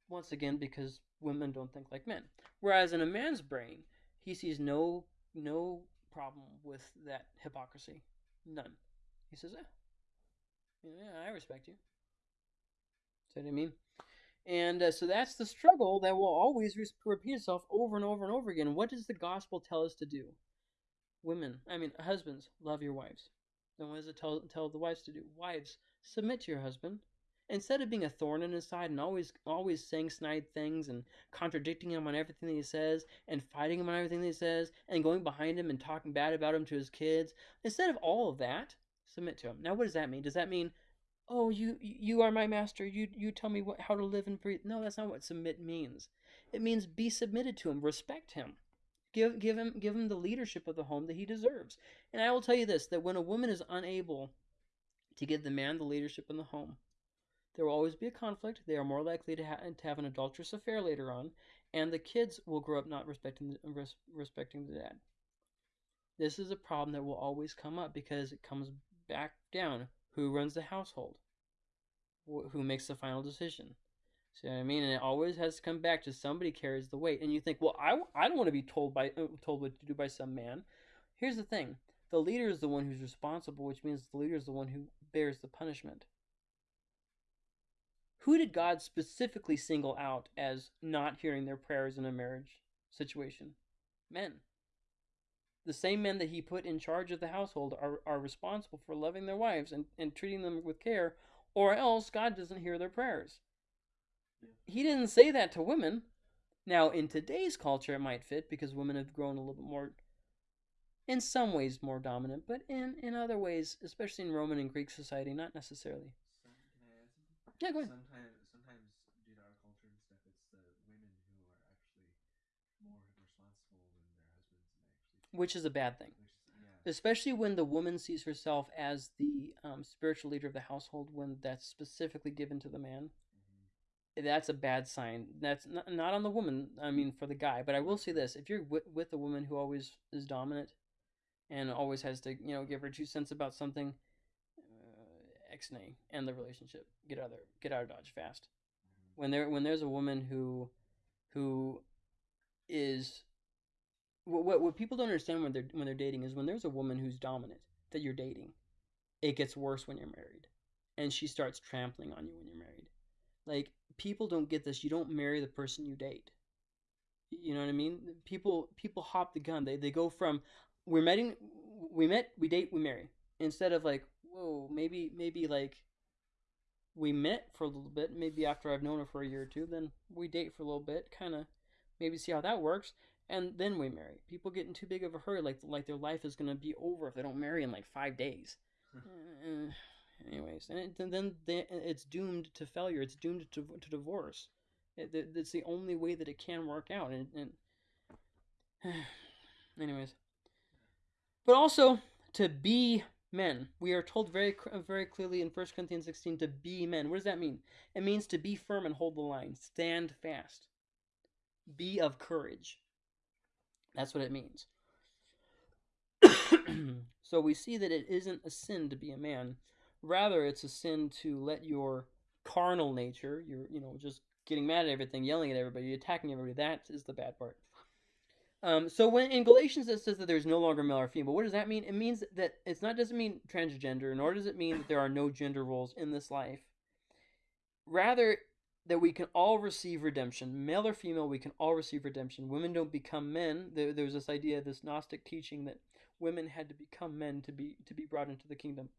Once again, because women don't think like men. Whereas in a man's brain, he sees no no problem with that hypocrisy, none. He says, eh, yeah, I respect you. See what I mean? And uh, so that's the struggle that will always re- repeat itself over and over and over again. What does the gospel tell us to do? Women, I mean, husbands, love your wives. Then what does it tell, tell the wives to do? Wives, submit to your husband. Instead of being a thorn in his side and always always saying snide things and contradicting him on everything that he says and fighting him on everything that he says and going behind him and talking bad about him to his kids, instead of all of that, submit to him. Now, what does that mean? Does that mean oh you you are my master you you tell me what how to live and breathe no that's not what submit means it means be submitted to him respect him Give give him give him the leadership of the home that he deserves. And I will tell you this: that when a woman is unable to give the man the leadership in the home, there will always be a conflict. They are more likely to, ha- to have an adulterous affair later on, and the kids will grow up not respecting the, res- respecting the dad. This is a problem that will always come up because it comes back down who runs the household, wh- who makes the final decision. See what I mean? And it always has to come back to somebody carries the weight. And you think, well, I, I don't want to be told by uh, told what to do by some man. Here's the thing: the leader is the one who's responsible, which means the leader is the one who bears the punishment. Who did God specifically single out as not hearing their prayers in a marriage situation? Men. The same men that he put in charge of the household are, are responsible for loving their wives and, and treating them with care, or else God doesn't hear their prayers. He didn't say that to women. Now, in today's culture, it might fit because women have grown a little bit more, in some ways, more dominant, but in, in other ways, especially in Roman and Greek society, not necessarily. Some, can I add something? Yeah, go ahead. Sometimes, sometimes due to our culture and stuff, it's the women who are actually more responsible than their husbands, and actually, Which is a bad thing. yeah, especially when the woman sees herself as the um, spiritual leader of the household when that's specifically given to the man that's a bad sign that's not, not on the woman i mean for the guy but i will say this if you're with, with a woman who always is dominant and always has to you know give her two cents about something uh, ex nay end the relationship get out of there get out of dodge fast. Hmm when there when there's a woman who who is what, what what people don't understand when they're when they're dating is when there's a woman who's dominant that you're dating it gets worse when you're married and she starts trampling on you when you're married. Like people don't get this you don't marry the person you date. You know what i mean? People people hop the gun. They they go from we're meeting we met we date we marry. Instead of like whoa maybe maybe like we met for a little bit maybe after i've known her for a year or two then we date for a little bit kind of maybe see how that works and then we marry. People get in too big of a hurry like like their life is going to be over if they don't marry in like five days. Uh, anyways and, it, then they, it's doomed to failure it's doomed to, to divorce. It, it- it's the only way that it can work out and, and anyways. But also to be men we are told very very clearly in 1 corinthians 16 to be men. What does that mean? It means to be firm and hold the line stand fast. Be of courage. That's what it means. So we see that it isn't a sin to be a man rather it's a sin to let your carnal nature your you know just getting mad at everything yelling at everybody attacking everybody that is the bad part um, so when in Galatians it says that there's no longer male or female, what does that mean? It means that it's not doesn't mean transgender, nor does it mean that there are no gender roles in this life. Rather, that we can all receive redemption, male or female, we can all receive redemption. Women don't become men. There, there's this idea, this Gnostic teaching that women had to become men to be to be brought into the kingdom.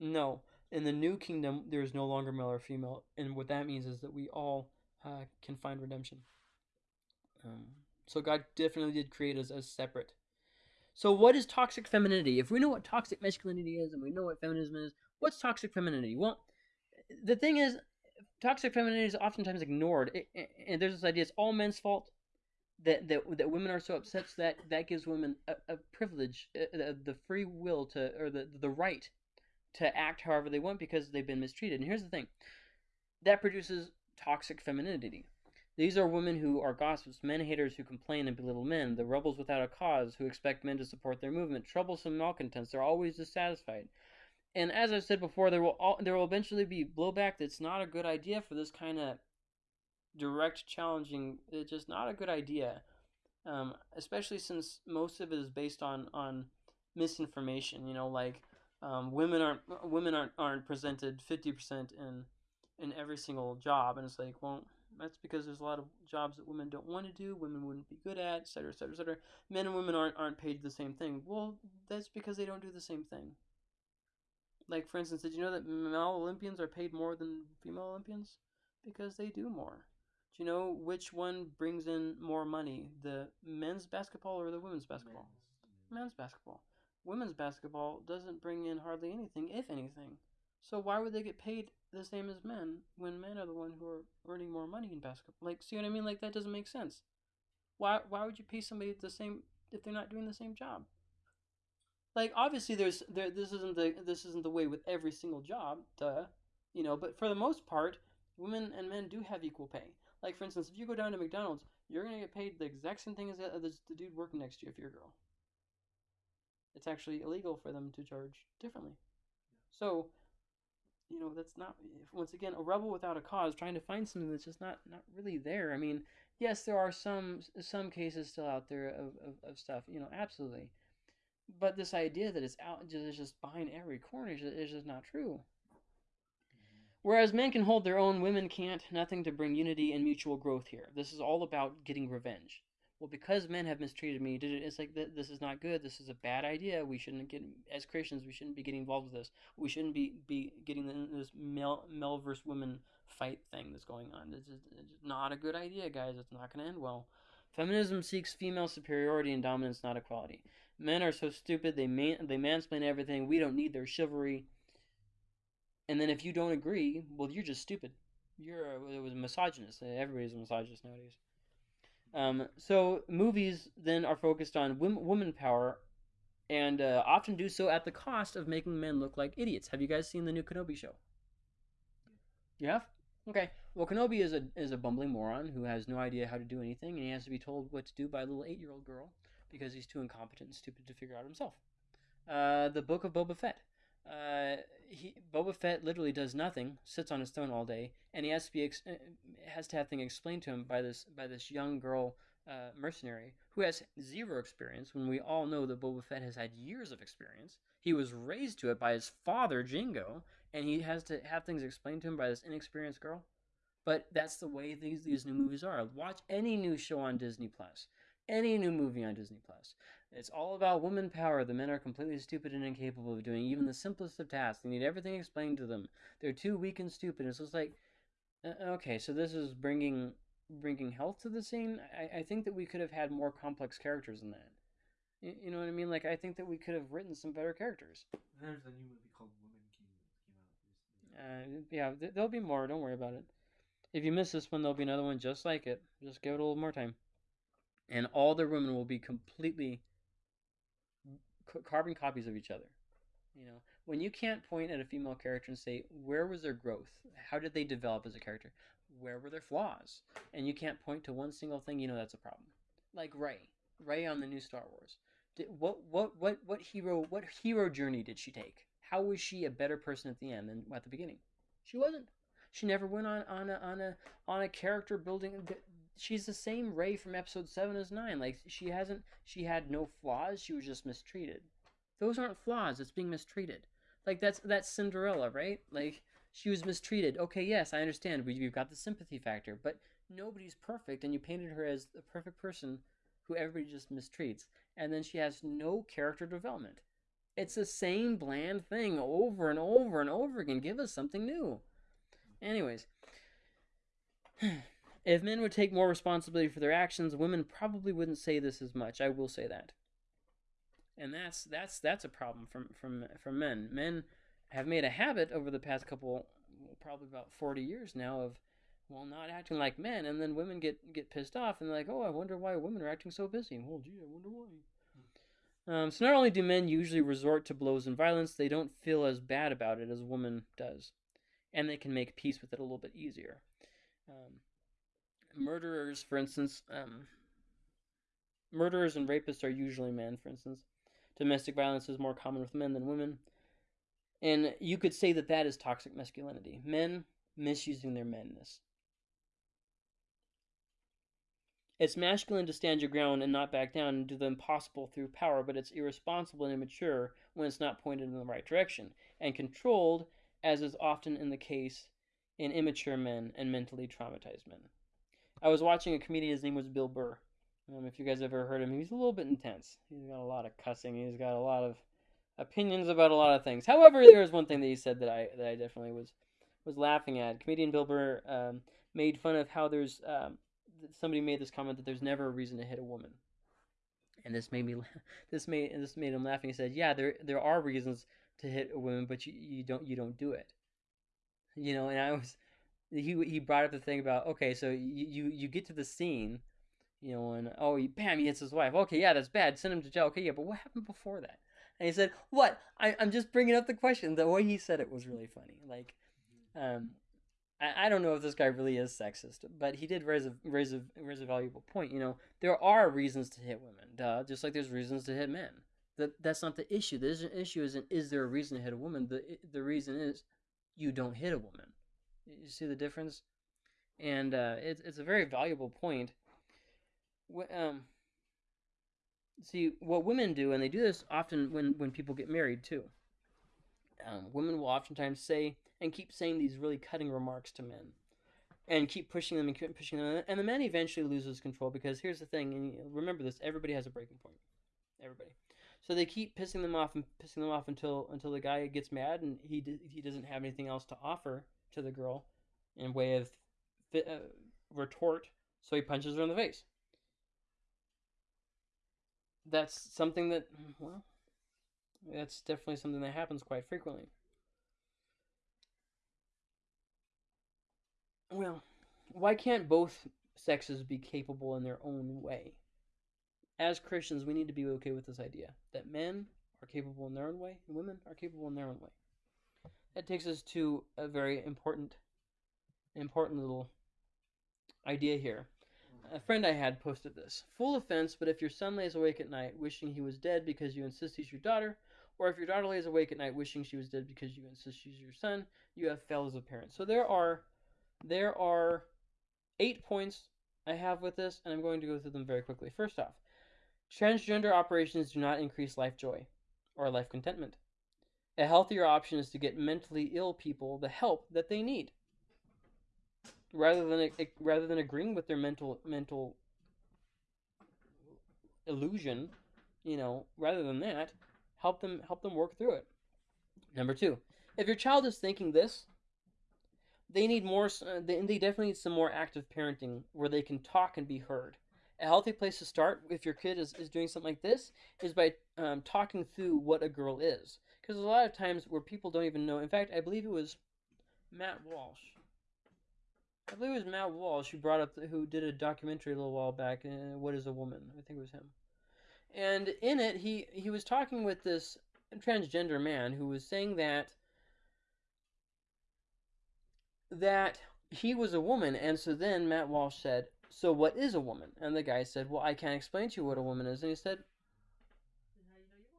No, in the new kingdom, there is no longer male or female, and what that means is that we all uh, can find redemption. Um, so God definitely did create us as separate. So what is toxic femininity? If we know what toxic masculinity is and we know what feminism is, what's toxic femininity? Well, the thing is, toxic femininity is oftentimes ignored, It- it- and there's this idea it's all men's fault. That, that, that women are so upset so that that gives women a, a privilege, uh, the, the free will to, or the, the right to act however they want because they've been mistreated. And here's the thing that produces toxic femininity. These are women who are gossips, men haters who complain and belittle men, the rebels without a cause who expect men to support their movement, troublesome malcontents. They're always dissatisfied. And as I've said before, there will all, there will eventually be blowback. That's not a good idea for this kind of direct challenging. It's just not a good idea, um, especially since most of it is based on on misinformation. You know, like um, women aren't women aren't aren't presented fifty percent in in every single job, and it's like, well, that's because there's a lot of jobs that women don't want to do, women wouldn't be good at, et cetera, et cetera, et cetera. Men and women aren't aren't paid the same thing. Well, that's because they don't do the same thing. Like for instance, did you know that male Olympians are paid more than female Olympians? Because they do more. Do you know which one brings in more money, the men's basketball or the women's basketball? Men's- men's basketball. Women's basketball doesn't bring in hardly anything, if anything. So why would they get paid the same as men when men are the one who are earning more money in basketball? Like, see what I mean? Like that doesn't make sense. Why why would you pay somebody the same if they're not doing the same job? Like obviously there's there this isn't the this isn't the way with every single job, duh. You know, but for the most part, women and men do have equal pay. Like for instance, if you go down to McDonald's, you're gonna get paid the exact same thing as the, as the dude working next to you if you're a girl. It's actually illegal for them to charge differently. So, you know, that's not once again a rebel without a cause trying to find something that's just not not really there. I mean, yes, there are some some cases still out there of, of, of stuff, you know, absolutely. But this idea that it's out just just behind every corner is just, is just not true. Mm-hmm. Whereas men can hold their own, women can't. Nothing to bring unity and mutual growth here. This is all about getting revenge. Well, because men have mistreated me? It's like th- this is not good. This is a bad idea. We shouldn't get as Christians. We shouldn't be getting involved with this. We shouldn't be be getting in this male male versus women fight thing that's going on. This is it's not a good idea, guys. It's not going to end well. Feminism seeks female superiority and dominance, not equality. Men are so stupid. They man they mansplain everything. We don't need their chivalry. And then if you don't agree, well, you're just stupid. You're a, it was a misogynist. Everybody's a misogynist nowadays. Um, so movies then are focused on women, woman power, and uh, often do so at the cost of making men look like idiots. Have you guys seen the new Kenobi show? You have? Okay. Well, Kenobi is a is a bumbling moron who has no idea how to do anything, and he has to be told what to do by a little eight year old girl because he's too incompetent and stupid to figure out himself. Uh, the Book of Boba Fett. Uh, he Boba Fett literally does nothing, sits on his throne all day, and he has to be ex- has to have things explained to him by this by this young girl uh, mercenary who has zero experience. When we all know that Boba Fett has had years of experience, he was raised to it by his father Jango, and he has to have things explained to him by this inexperienced girl. But that's the way these these new movies are. Watch any new show on Disney Plus, any new movie on Disney Plus. It's all about woman power. The men are completely stupid and incapable of doing even the simplest of tasks. They need everything explained to them. They're too weak and stupid. It's just like, uh, okay, so this is bringing bringing health to the scene. I, I think that we could have had more complex characters in that. You, you know what I mean? Like I think that we could have written some better characters. There's a new movie called Woman King that came out recently. Uh, yeah, th- there'll be more. Don't worry about it. If you miss this one, there'll be another one just like it. Just give it a little more time, and all the women will be completely carbon copies of each other. You know, when you can't point at a female character and say where was their growth, how did they develop as a character, where were their flaws, and you can't point to one single thing, you know that's a problem. Like Rey, Rey on the new Star Wars. Did, what what what what hero what hero journey did she take? How was she a better person at the end than at the beginning? She wasn't. She never went on on a on a on a character building. She's the same Rey from episode seven as nine. Like she hasn't. She had no flaws. She was just mistreated. Those aren't flaws. It's being mistreated. Like that's that's Cinderella, right? Like she was mistreated. Okay, yes, I understand. We, we've got the sympathy factor, but nobody's perfect, and you painted her as the perfect person who everybody just mistreats, and then she has no character development. It's the same bland thing over and over and over again. Give us something new. Anyways, if men would take more responsibility for their actions, women probably wouldn't say this as much. I will say that. And that's that's that's a problem from from from men. Men have made a habit over the past couple probably about 40 years now of well not acting like men and then women get get pissed off and they're like, "Oh, I wonder why women are acting so busy." Well, gee, I wonder why. Um, so not only do men usually resort to blows and violence, they don't feel as bad about it as a woman does, and they can make peace with it a little bit easier. Um, murderers, for instance, um, murderers and rapists are usually men. For instance, domestic violence is more common with men than women, and you could say that that is toxic masculinity. Men misusing their manness. It's masculine to stand your ground and not back down and do the impossible through power, but it's irresponsible and immature when it's not pointed in the right direction and controlled, as is often in the case in immature men and mentally traumatized men. I was watching a comedian, his name was Bill Burr. Um, if you guys ever heard him, he's a little bit intense. He's got a lot of cussing, he's got a lot of opinions about a lot of things. However, there was one thing that he said that I that I definitely was was laughing at. Comedian Bill Burr um, made fun of how there's um, somebody made this comment that there's never a reason to hit a woman, and this made me this made this made him laughing. He said, "Yeah, there there are reasons to hit a woman, but you, you don't you don't do it." You know, and I was he he brought up the thing about okay, so you you, you get to the scene, You know, and oh, he, bam, he hits his wife. Okay, yeah, that's bad. Send him to jail. Okay, yeah, but what happened before that? And he said, "What? I, I'm just bringing up the question. The way he said it was really funny. Like, um, I, I don't know if this guy really is sexist, but he did raise a raise a raise a valuable point. You know, there are reasons to hit women, duh, just like there's reasons to hit men. That that's not the issue. The issue isn't is there a reason to hit a woman. The the reason is you don't hit a woman. You see the difference, and uh, it's it's a very valuable point. Um, see what women do, and they do this often when when people get married too. Um, women will oftentimes say and keep saying these really cutting remarks to men, and keep pushing them and keep pushing them, and the man eventually loses control because here's the thing, and remember this: everybody has a breaking point. Everybody. So they keep pissing them off and pissing them off until until the guy gets mad and he he doesn't have anything else to offer to the girl in way of uh, retort, so he punches her in the face. That's something that well, that's definitely something that happens quite frequently. Well, why can't both sexes be capable in their own way? As Christians, we need to be okay with this idea that men are capable in their own way and women are capable in their own way. That takes us to a very important important little idea here. A friend I had posted this. Full offense, but if your son lays awake at night wishing he was dead because you insist he's your daughter, or if your daughter lays awake at night wishing she was dead because you insist she's your son, you have failed as a parent. So there are there are eight points I have with this, and I'm going to go through them very quickly. First off, transgender operations do not increase life joy or life contentment. A healthier option is to get mentally ill people the help that they need rather than rather than agreeing with their mental mental illusion, you know, rather than that, help them help them work through it. Number 2. If your child is thinking this, they need more uh, they, they definitely need some more active parenting where they can talk and be heard. A healthy place to start if your kid is, is doing something like this is by um, talking through what a girl is. Because a lot of times where people don't even know, in fact, I believe it was Matt Walsh I believe it was Matt Walsh who brought up the, who did a documentary a little while back. Uh, what is a woman? I think it was him. And in it, he he was talking with this transgender man who was saying that that he was a woman, and so then Matt Walsh said, "So what is a woman?" And the guy said, "Well, I can't explain to you what a woman is." And he said, Then how do you know you're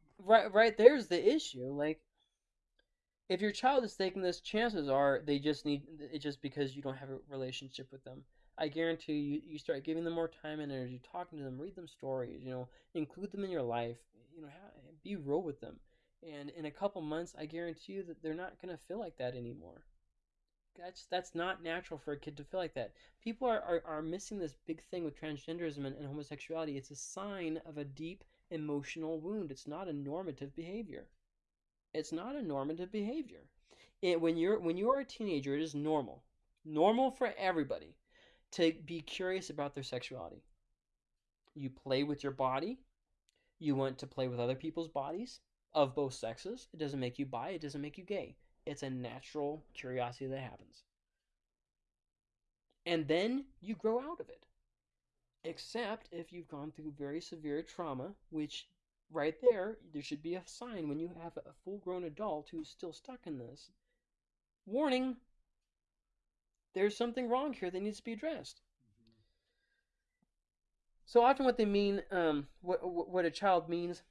one? Right right there's the issue like if your child is taking this chances are they just need it just because you don't have a relationship with them. I guarantee you you start giving them more time and energy talking to them read them stories you know include them in your life you know be real with them. And in a couple months i guarantee you that they're not going to feel like that anymore. That's that's not natural for a kid to feel like that. People are, are, are missing this big thing with transgenderism and, and homosexuality. It's a sign of a deep emotional wound. It's not a normative behavior. It's not a normative behavior. It, when you're when you are a teenager, it is normal, normal for everybody, to be curious about their sexuality. You play with your body. You want to play with other people's bodies of both sexes. It doesn't make you bi. It doesn't make you gay. It's a natural curiosity that happens. And then you grow out of it except if you've gone through very severe trauma, which right there, there should be a sign when you have a full grown adult who's still stuck in this. Warning, there's something wrong here that needs to be addressed. So often, what they mean, um, what what a child means,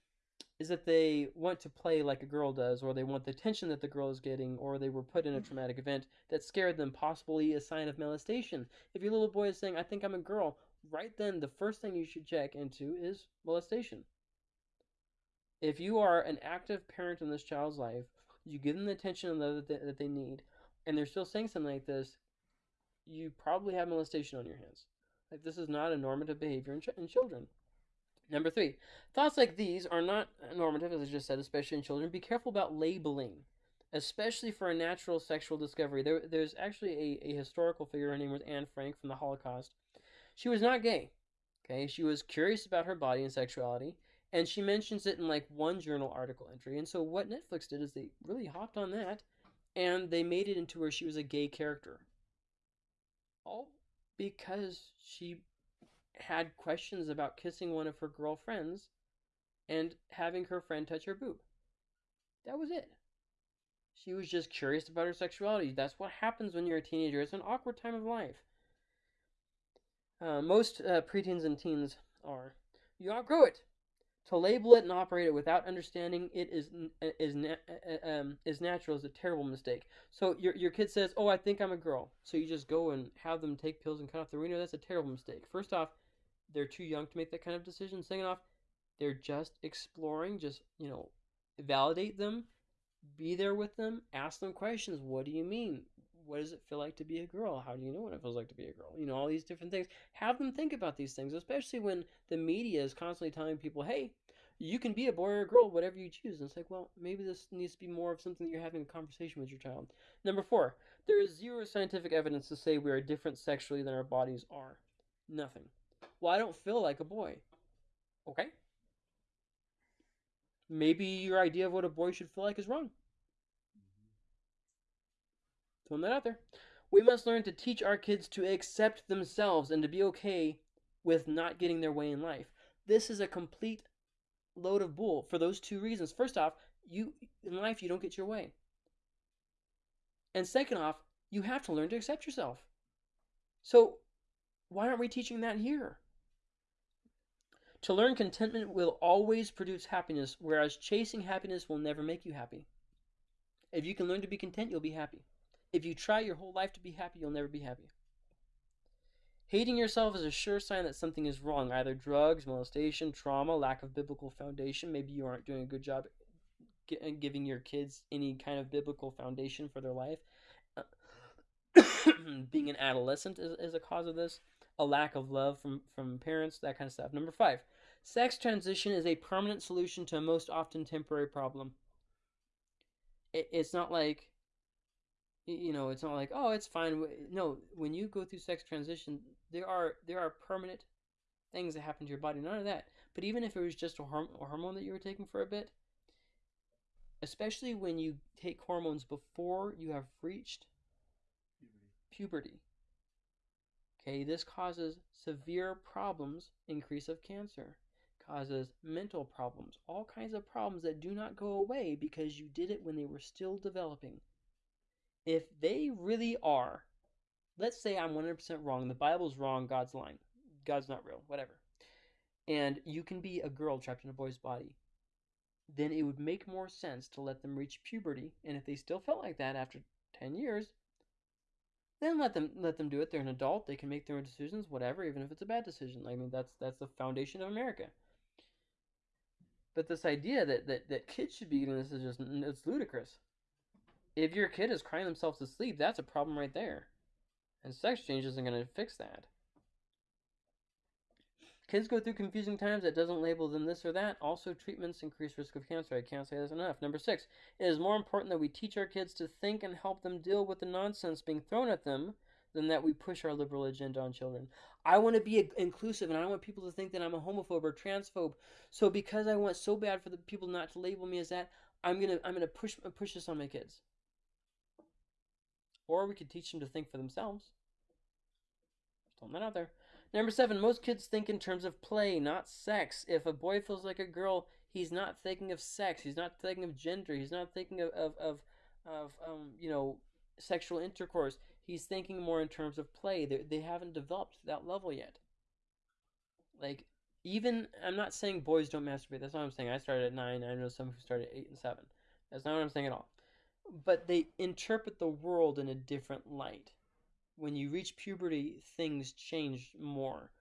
is that they want to play like a girl does, or they want the attention that the girl is getting, or they were put in a traumatic event that scared them, possibly a sign of molestation. If your little boy is saying, "I think I'm a girl," right then, the first thing you should check into is molestation. If you are an active parent in this child's life, you give them the attention and love that they, that they need, and they're still saying something like this, you probably have molestation on your hands. Like this is not a normative behavior in, ch- in children. Number three, thoughts like these are not normative, as I just said, especially in children. Be careful about labeling, especially for a natural sexual discovery. There, there's actually a, a historical figure. Her name was Anne Frank from the Holocaust. She was not gay. Okay, she was curious about her body and sexuality, and she mentions it in like one journal article entry. And so what Netflix did is they really hopped on that and they made it into where she was a gay character. All because she had questions about kissing one of her girlfriends and having her friend touch her boob. That was it. She was just curious about her sexuality. That's what happens when you're a teenager. It's an awkward time of life. Uh, most uh, preteens and teens are. You outgrow it. To label it and operate it without understanding it is is na- um, is natural is a terrible mistake. So your your kid says, "Oh, I think I'm a girl," so you just go and have them take pills and cut off the wiener. That's a terrible mistake. First off, they're too young to make that kind of decision. Second off, they're just exploring. Just you know, validate them, be there with them, ask them questions. What do you mean? What does it feel like to be a girl? How do you know what it feels like to be a girl? You know, all these different things. Have them think about these things, especially when the media is constantly telling people, hey, you can be a boy or a girl, whatever you choose. And it's like, well, maybe this needs to be more of something that you're having a conversation with your child. Number four, there is zero scientific evidence to say we are different sexually than our bodies are. Nothing. Well, I don't feel like a boy. Okay. Maybe your idea of what a boy should feel like is wrong. Throwing that out there. We must learn to teach our kids to accept themselves and to be okay with not getting their way in life. This is a complete load of bull for those two reasons. First off, you in life you don't get your way. And second off, you have to learn to accept yourself. So, why aren't we teaching that here? To learn contentment will always produce happiness, whereas chasing happiness will never make you happy. If you can learn to be content, you'll be happy. If you try your whole life to be happy, you'll never be happy. Hating yourself is a sure sign that something is wrong, either drugs, molestation, trauma, lack of biblical foundation. Maybe you aren't doing a good job uh, giving your kids any kind of biblical foundation for their life. Uh, being an adolescent is, is a cause of this. A lack of love from, from parents, that kind of stuff. Number five, sex transition is a permanent solution to a most often temporary problem. It, it's not like you know it's not like oh it's fine. No when you go through sex transition there are there are permanent things that happen to your body. None of that but even if it was just a, horm- a hormone that you were taking for a bit especially when you take hormones before you have reached Puberty. puberty okay this causes severe problems increase of cancer causes mental problems all kinds of problems that do not go away because you did it when they were still developing if they really are, let's say I'm 100% wrong, the Bible's wrong, God's lying, God's not real, whatever, and you can be a girl trapped in a boy's body, then it would make more sense to let them reach puberty, and if they still felt like that after 10 years, then let them let them do it. They're an adult; they can make their own decisions, whatever, even if it's a bad decision. I mean, that's that's the foundation of America. But this idea that that, that kids should be doing this is just it's ludicrous if your kid is crying themselves to sleep, that's a problem right there. And sex change isn't going to fix that. Kids go through confusing times that doesn't label them this or that. Also, treatments increase risk of cancer. I can't say this enough. Number six, it is more important that we teach our kids to think and help them deal with the nonsense being thrown at them than that we push our liberal agenda on children. I want to be inclusive and I want people to think that I'm a homophobe or transphobe. So because I want so bad for the people not to label me as that, I'm gonna I'm gonna push push this on my kids. Or we could teach them to think for themselves. Throwing that out there. Number seven, most kids think in terms of play, not sex. If a boy feels like a girl, he's not thinking of sex. He's not thinking of gender. He's not thinking of, of, of, of um, you know, sexual intercourse. He's thinking more in terms of play. They, they haven't developed that level yet. Like, even, I'm not saying boys don't masturbate. That's not what I'm saying. I started at nine. I know some who started at eight and seven. That's not what I'm saying at all but they interpret the world in a different light. When you reach puberty, things change more.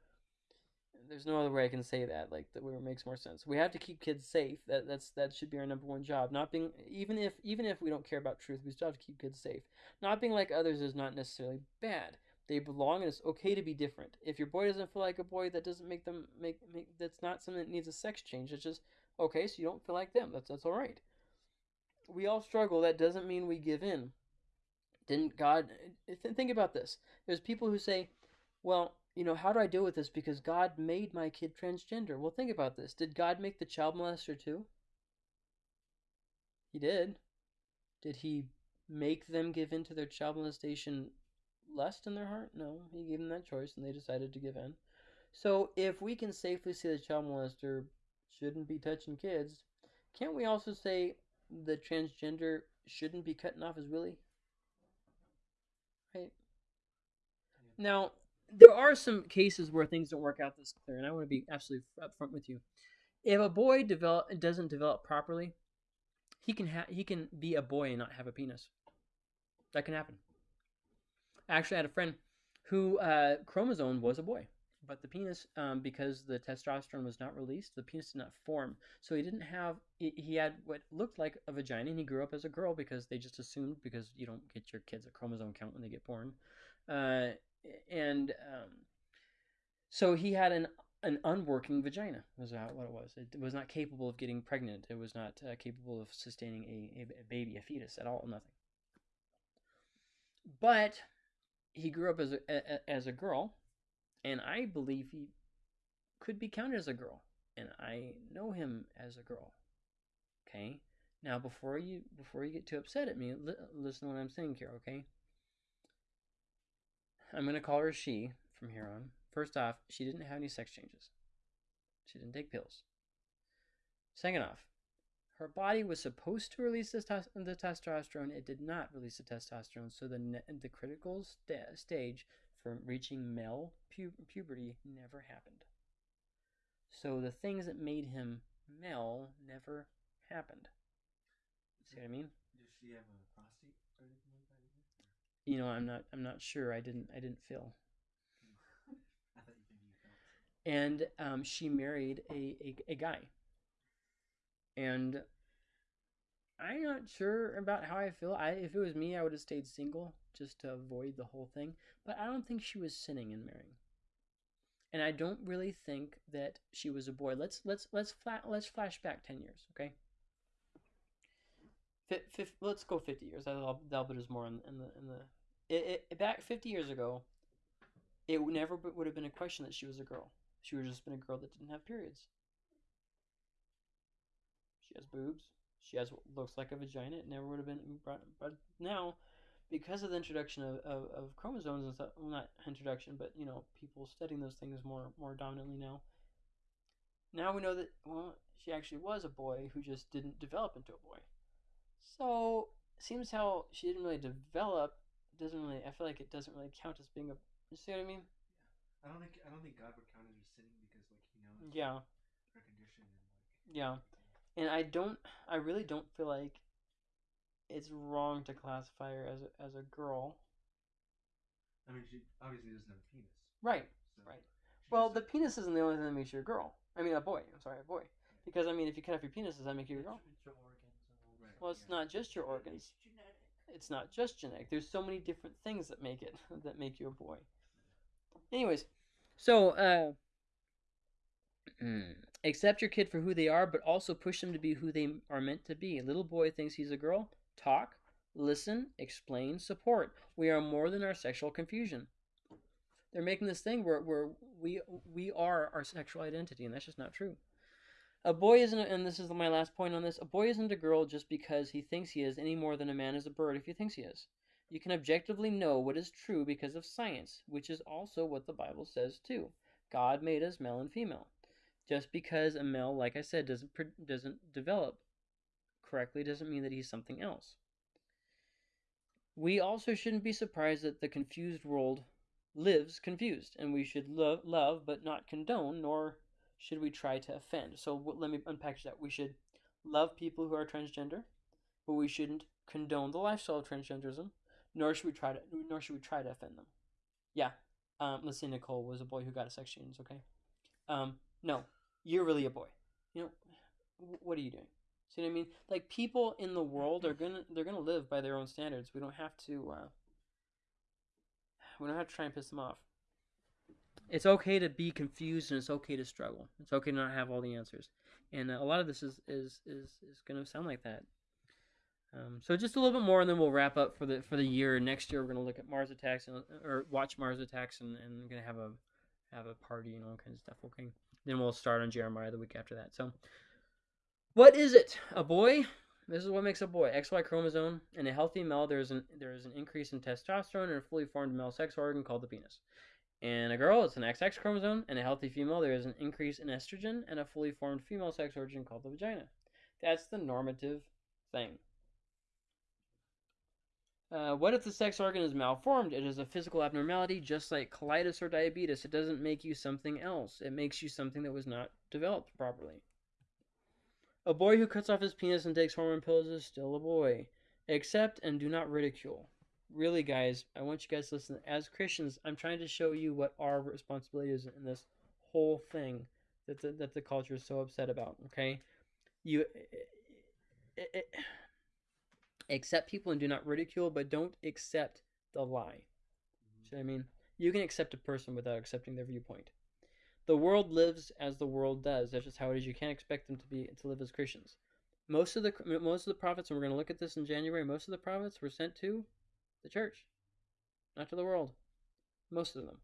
There's no other way I can say that, like that where makes more sense. We have to keep kids safe. That that's that should be our number one job. Not being even if even if we don't care about truth, we still have to keep kids safe. Not being like others is not necessarily bad. They belong and it's okay to be different. If your boy doesn't feel like a boy, that doesn't make them make, make that's not something that needs a sex change. It's just okay, so you don't feel like them. That's that's all right we all struggle. That doesn't mean we give in. Didn't God think about this? There's people who say, "Well, you know, how do I deal with this because God made my kid transgender?" Well, think about this. Did God make the child molester too? He did. Did he make them give in to their child molestation lust in their heart? No, he gave them that choice and they decided to give in. So if we can safely say the child molester shouldn't be touching kids, can't we also say the transgender shouldn't be cutting off his willy? Right? Now, there are some cases where things don't work out this clear, and I want to be absolutely upfront with you. If a boy develop doesn't develop properly, he can ha- he can be a boy and not have a penis. That can happen. I actually had a friend who uh, chromosome was a boy, but the penis, um, because the testosterone was not released, the penis did not form. So he didn't have. He, had what looked like a vagina, and he grew up as a girl because they just assumed because you don't get your kids a chromosome count when they get born, uh, and um, so he had an an unworking vagina was what it was. It was not capable of getting pregnant. It was not uh, capable of sustaining a, a, a baby, a fetus at all, nothing. But he grew up as a, a, as a girl, and I believe he could be counted as a girl, and I know him as a girl. Okay. Now, before you before you get too upset at me, li- listen to what I'm saying here. Okay. I'm gonna call her she from here on. First off, she didn't have any sex changes. She didn't take pills. Second off, her body was supposed to release the, the testosterone. It did not release the testosterone, so the the critical sta- stage for reaching male pu- puberty never happened. So the things that made him male never happened. See what I mean? Does she have a prostate or anything like that either? You know, I'm not I'm not sure. I didn't I didn't feel. I thought you maybe you felt. and um, she married a, a, a guy. And I'm not sure about how I feel. I if it was me, I would have stayed single just to avoid the whole thing. But I don't think she was sinning in marrying. And I don't really think that she was a boy. Let's let's let's flat let's flash back ten years, okay? Fif, fif, let's go fifty years. That'll that'll put us more in, in the in the it, it, back fifty years ago. It never would have been a question that she was a girl. She would have just been a girl that didn't have periods. She has boobs. She has what looks like a vagina. It never would have been brought. But now, because of the introduction of, of, of chromosomes and stuff, well, not introduction, but you know, people studying those things more more dominantly now. Now we know that well, she actually was a boy who just didn't develop into a boy. So seems how she didn't really develop. Doesn't really. I feel like it doesn't really count as being a. You see what I mean? Yeah. I don't think I don't think God would count as sinning because like he knows Yeah. her condition and like Yeah. And I don't I really don't feel like it's wrong to classify her as a, as a girl. I mean she obviously doesn't have a penis. Right. So Right. Well, just- the penis isn't the only thing that makes you a girl. I mean, a boy. I'm sorry, a boy. Because I mean, if you cut off your penis, does that make you a girl? It's your organs and all Right. that. Well, it's Yeah. not just your organs. It's genetic. It's not just genetic. There's so many different things that make it that make you a boy. Anyways, so uh, accept your kid for who they are, but also push them to be who they are meant to be. A little boy thinks he's a girl. Talk, listen, explain, support. We are more than our sexual confusion. They're making this thing where, where we we are our sexual identity, and that's just not true. A boy isn't, and this is my last point on this. A boy isn't a girl just because he thinks he is, any more than a man is a bird if he thinks he is. You can objectively know what is true because of science, which is also what the Bible says too. God made us male and female. Just because a male, like I said, doesn't doesn't develop correctly doesn't mean that he's something else. We also shouldn't be surprised that the confused world lives confused, and we should love, love but not condone, nor should we try to offend. So w- let me unpackage that. We should love people who are transgender, but we shouldn't condone the lifestyle of transgenderism, nor should we try to nor should we try to offend them. Yeah. Um, let's say Nicole was a boy who got a sex change, okay? Um, no, you're really a boy. You know, wh- what are you doing? See what I mean? Like people in the world are gonna they're gonna live by their own standards. We don't have to uh, we don't have to try and piss them off. It's okay to be confused and it's okay to struggle. It's okay to not have all the answers. And uh, a lot of this is is is, is going to sound like that. Um, so just a little bit more, and then we'll wrap up for the for the year. Next year, we're going to look at Mars attacks and or watch Mars attacks, and and we're going to have a have a party and all kinds of stuff. Okay. Then we'll start on Jeremiah the week after that. So, what is it? A boy? This is what makes a boy. XY chromosome. In a healthy male, there is an there is an increase in testosterone in a fully formed male sex organ called the penis. In a girl, it's an XX chromosome. In a healthy female, there is an increase in estrogen and a fully formed female sex organ called the vagina. That's the normative thing. Uh, what if the sex organ is malformed? It is a physical abnormality, just like colitis or diabetes. It doesn't make you something else. It makes you something that was not developed properly. A boy who cuts off his penis and takes hormone pills is still a boy. Accept and do not ridicule. Really, guys, I want you guys to listen. As Christians, I'm trying to show you what our responsibility is in this whole thing that the, that the culture is so upset about. Okay, you it, it, accept people and do not ridicule, but don't accept the lie. Mm-hmm. See what I mean? You can accept a person without accepting their viewpoint. The world lives as the world does. That's just how it is. You can't expect them to be to live as Christians. Most of the most of the prophets, and we're going to look at this in January. Most of the prophets were sent to the church, not to the world. Most of them.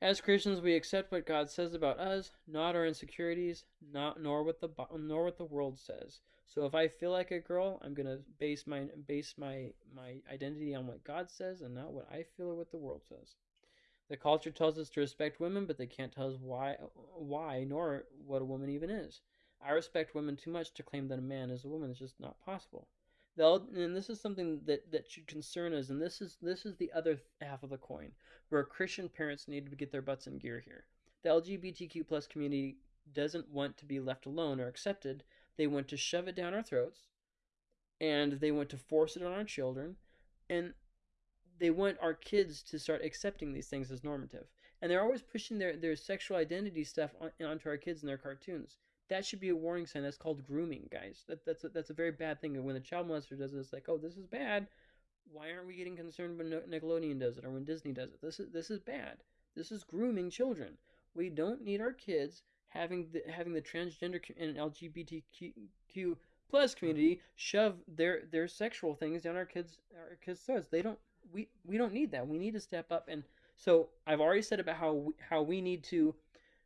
As Christians, we accept what God says about us, not our insecurities, not nor what the nor what the world says. So if I feel like a girl, I'm gonna base my base my my identity on what God says and not what I feel or what the world says. The culture tells us to respect women, but they can't tell us why why nor what a woman even is. I respect women too much to claim that a man is a woman. It's just not possible. They'll, and this is something that, that should concern us, and this is this is the other half of the coin, where Christian parents need to get their butts in gear here. The LGBTQ plus community doesn't want to be left alone or accepted. They want to shove it down our throats, and they want to force it on our children, and they want our kids to start accepting these things as normative. And they're always pushing their, their sexual identity stuff on, onto our kids in their cartoons that should be a warning sign. That's called grooming, guys. That, that's a, that's a very bad thing. And when a child molester does it, it's like, oh, this is bad. Why aren't we getting concerned when Nickelodeon does it or when Disney does it? This is this is bad. This is grooming children. We don't need our kids having the having the transgender and LGBTQ plus mm-hmm. community shove their their sexual things down our kids our kids' throats. They don't. We we don't need that. We need to step up. And so I've already said about how we, how we need to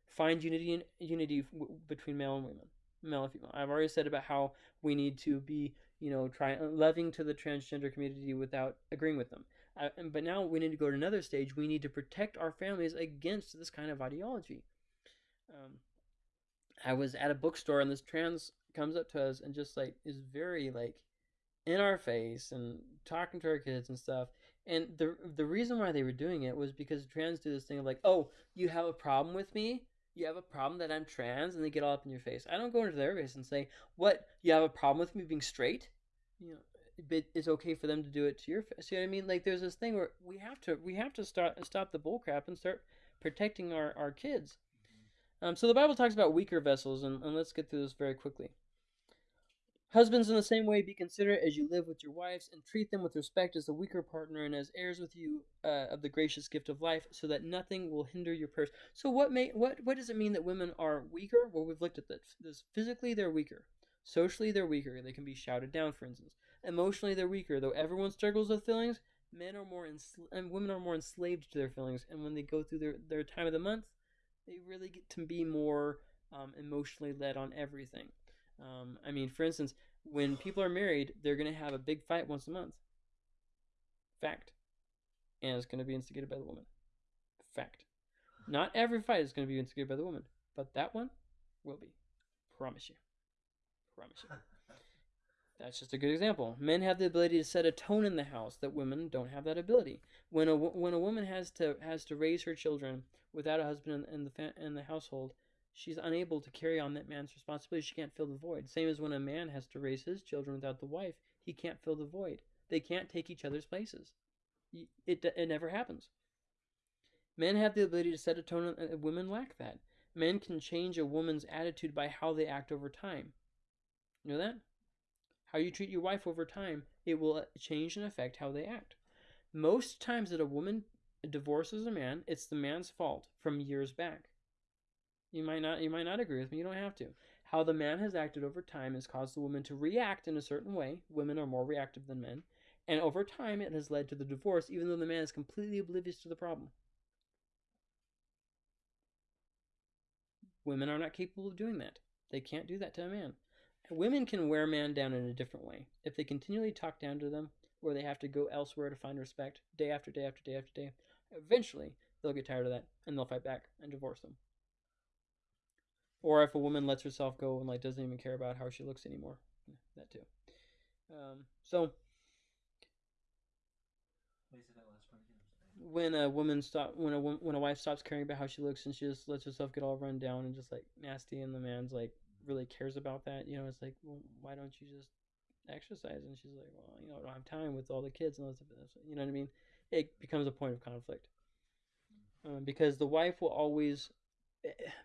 find unity unity between male and women, male and female. I've already said about how we need to be, you know, try loving to the transgender community without agreeing with them. Uh, but now we need to go to another stage. We need to protect our families against this kind of ideology. Um, I was at a bookstore and this trans comes up to us and just like is very like in our face and talking to our kids and stuff. And the the reason why they were doing it was because trans do this thing of like, oh, you have a problem with me? you have a problem that I'm trans, and they get all up in your face. I don't go into their face and say, "What? You have a problem with me being straight?" You know, but it's okay for them to do it to your face. See what I mean? Like, there's this thing where we have to we have to start stop the bullcrap and start protecting our our kids. Um, so the Bible talks about weaker vessels, and, and let's get through this very quickly. Husbands, in the same way, be considerate as you live with your wives, and treat them with respect as the weaker partner and as heirs with you uh, of the gracious gift of life, so that nothing will hinder your purse. So, what may what what does it mean that women are weaker? Well, we've looked at this. this physically, they're weaker. Socially, they're weaker. They can be shouted down, for instance. Emotionally, they're weaker. Though everyone struggles with feelings, men are more ensl- and women are more enslaved to their feelings. And when they go through their their time of the month, they really get to be more um, emotionally led on everything. Um, I mean, for instance, when people are married, they're going to have a big fight once a month. Fact. And it's going to be instigated by the woman. Fact. Not every fight is going to be instigated by the woman, but that one will be. Promise you. Promise you. That's just a good example. Men have the ability to set a tone in the house that women don't have that ability. When a when a woman has to has to raise her children without a husband in, in the fa- in the household, she's unable to carry on that man's responsibility. She can't fill the void. Same as when a man has to raise his children without the wife, he can't fill the void. They can't take each other's places. It, it never happens. Men have the ability to set a tone, and women lack that. Men can change a woman's attitude by how they act over time. You know that? How you treat your wife over time, it will uh, change and affect how they act. Most times that a woman divorces a man, it's the man's fault from years back. You might not you might not agree with me, you don't have to. How the man has acted over time has caused the woman to react in a certain way. Women are more reactive than men. And over time it has led to the divorce, even though the man is completely oblivious to the problem. Women are not capable of doing that. They can't do that to a man. women can wear man down in a different way. If they continually talk down to them, or they have to go elsewhere to find respect day after day after day after day, eventually they'll get tired of that and they'll fight back and divorce them. Or if a woman lets herself go and like doesn't even care about how she looks anymore, that too. Um, so Wait, say that last part again. I'm sorry. when a woman stop when a when a wife stops caring about how she looks and she just lets herself get all run down and just like nasty and the man's like really cares about that you know it's like well why don't you just exercise and she's like well you know i don't have time with all the kids and all this you know what i mean it becomes a point of conflict um, because the wife will always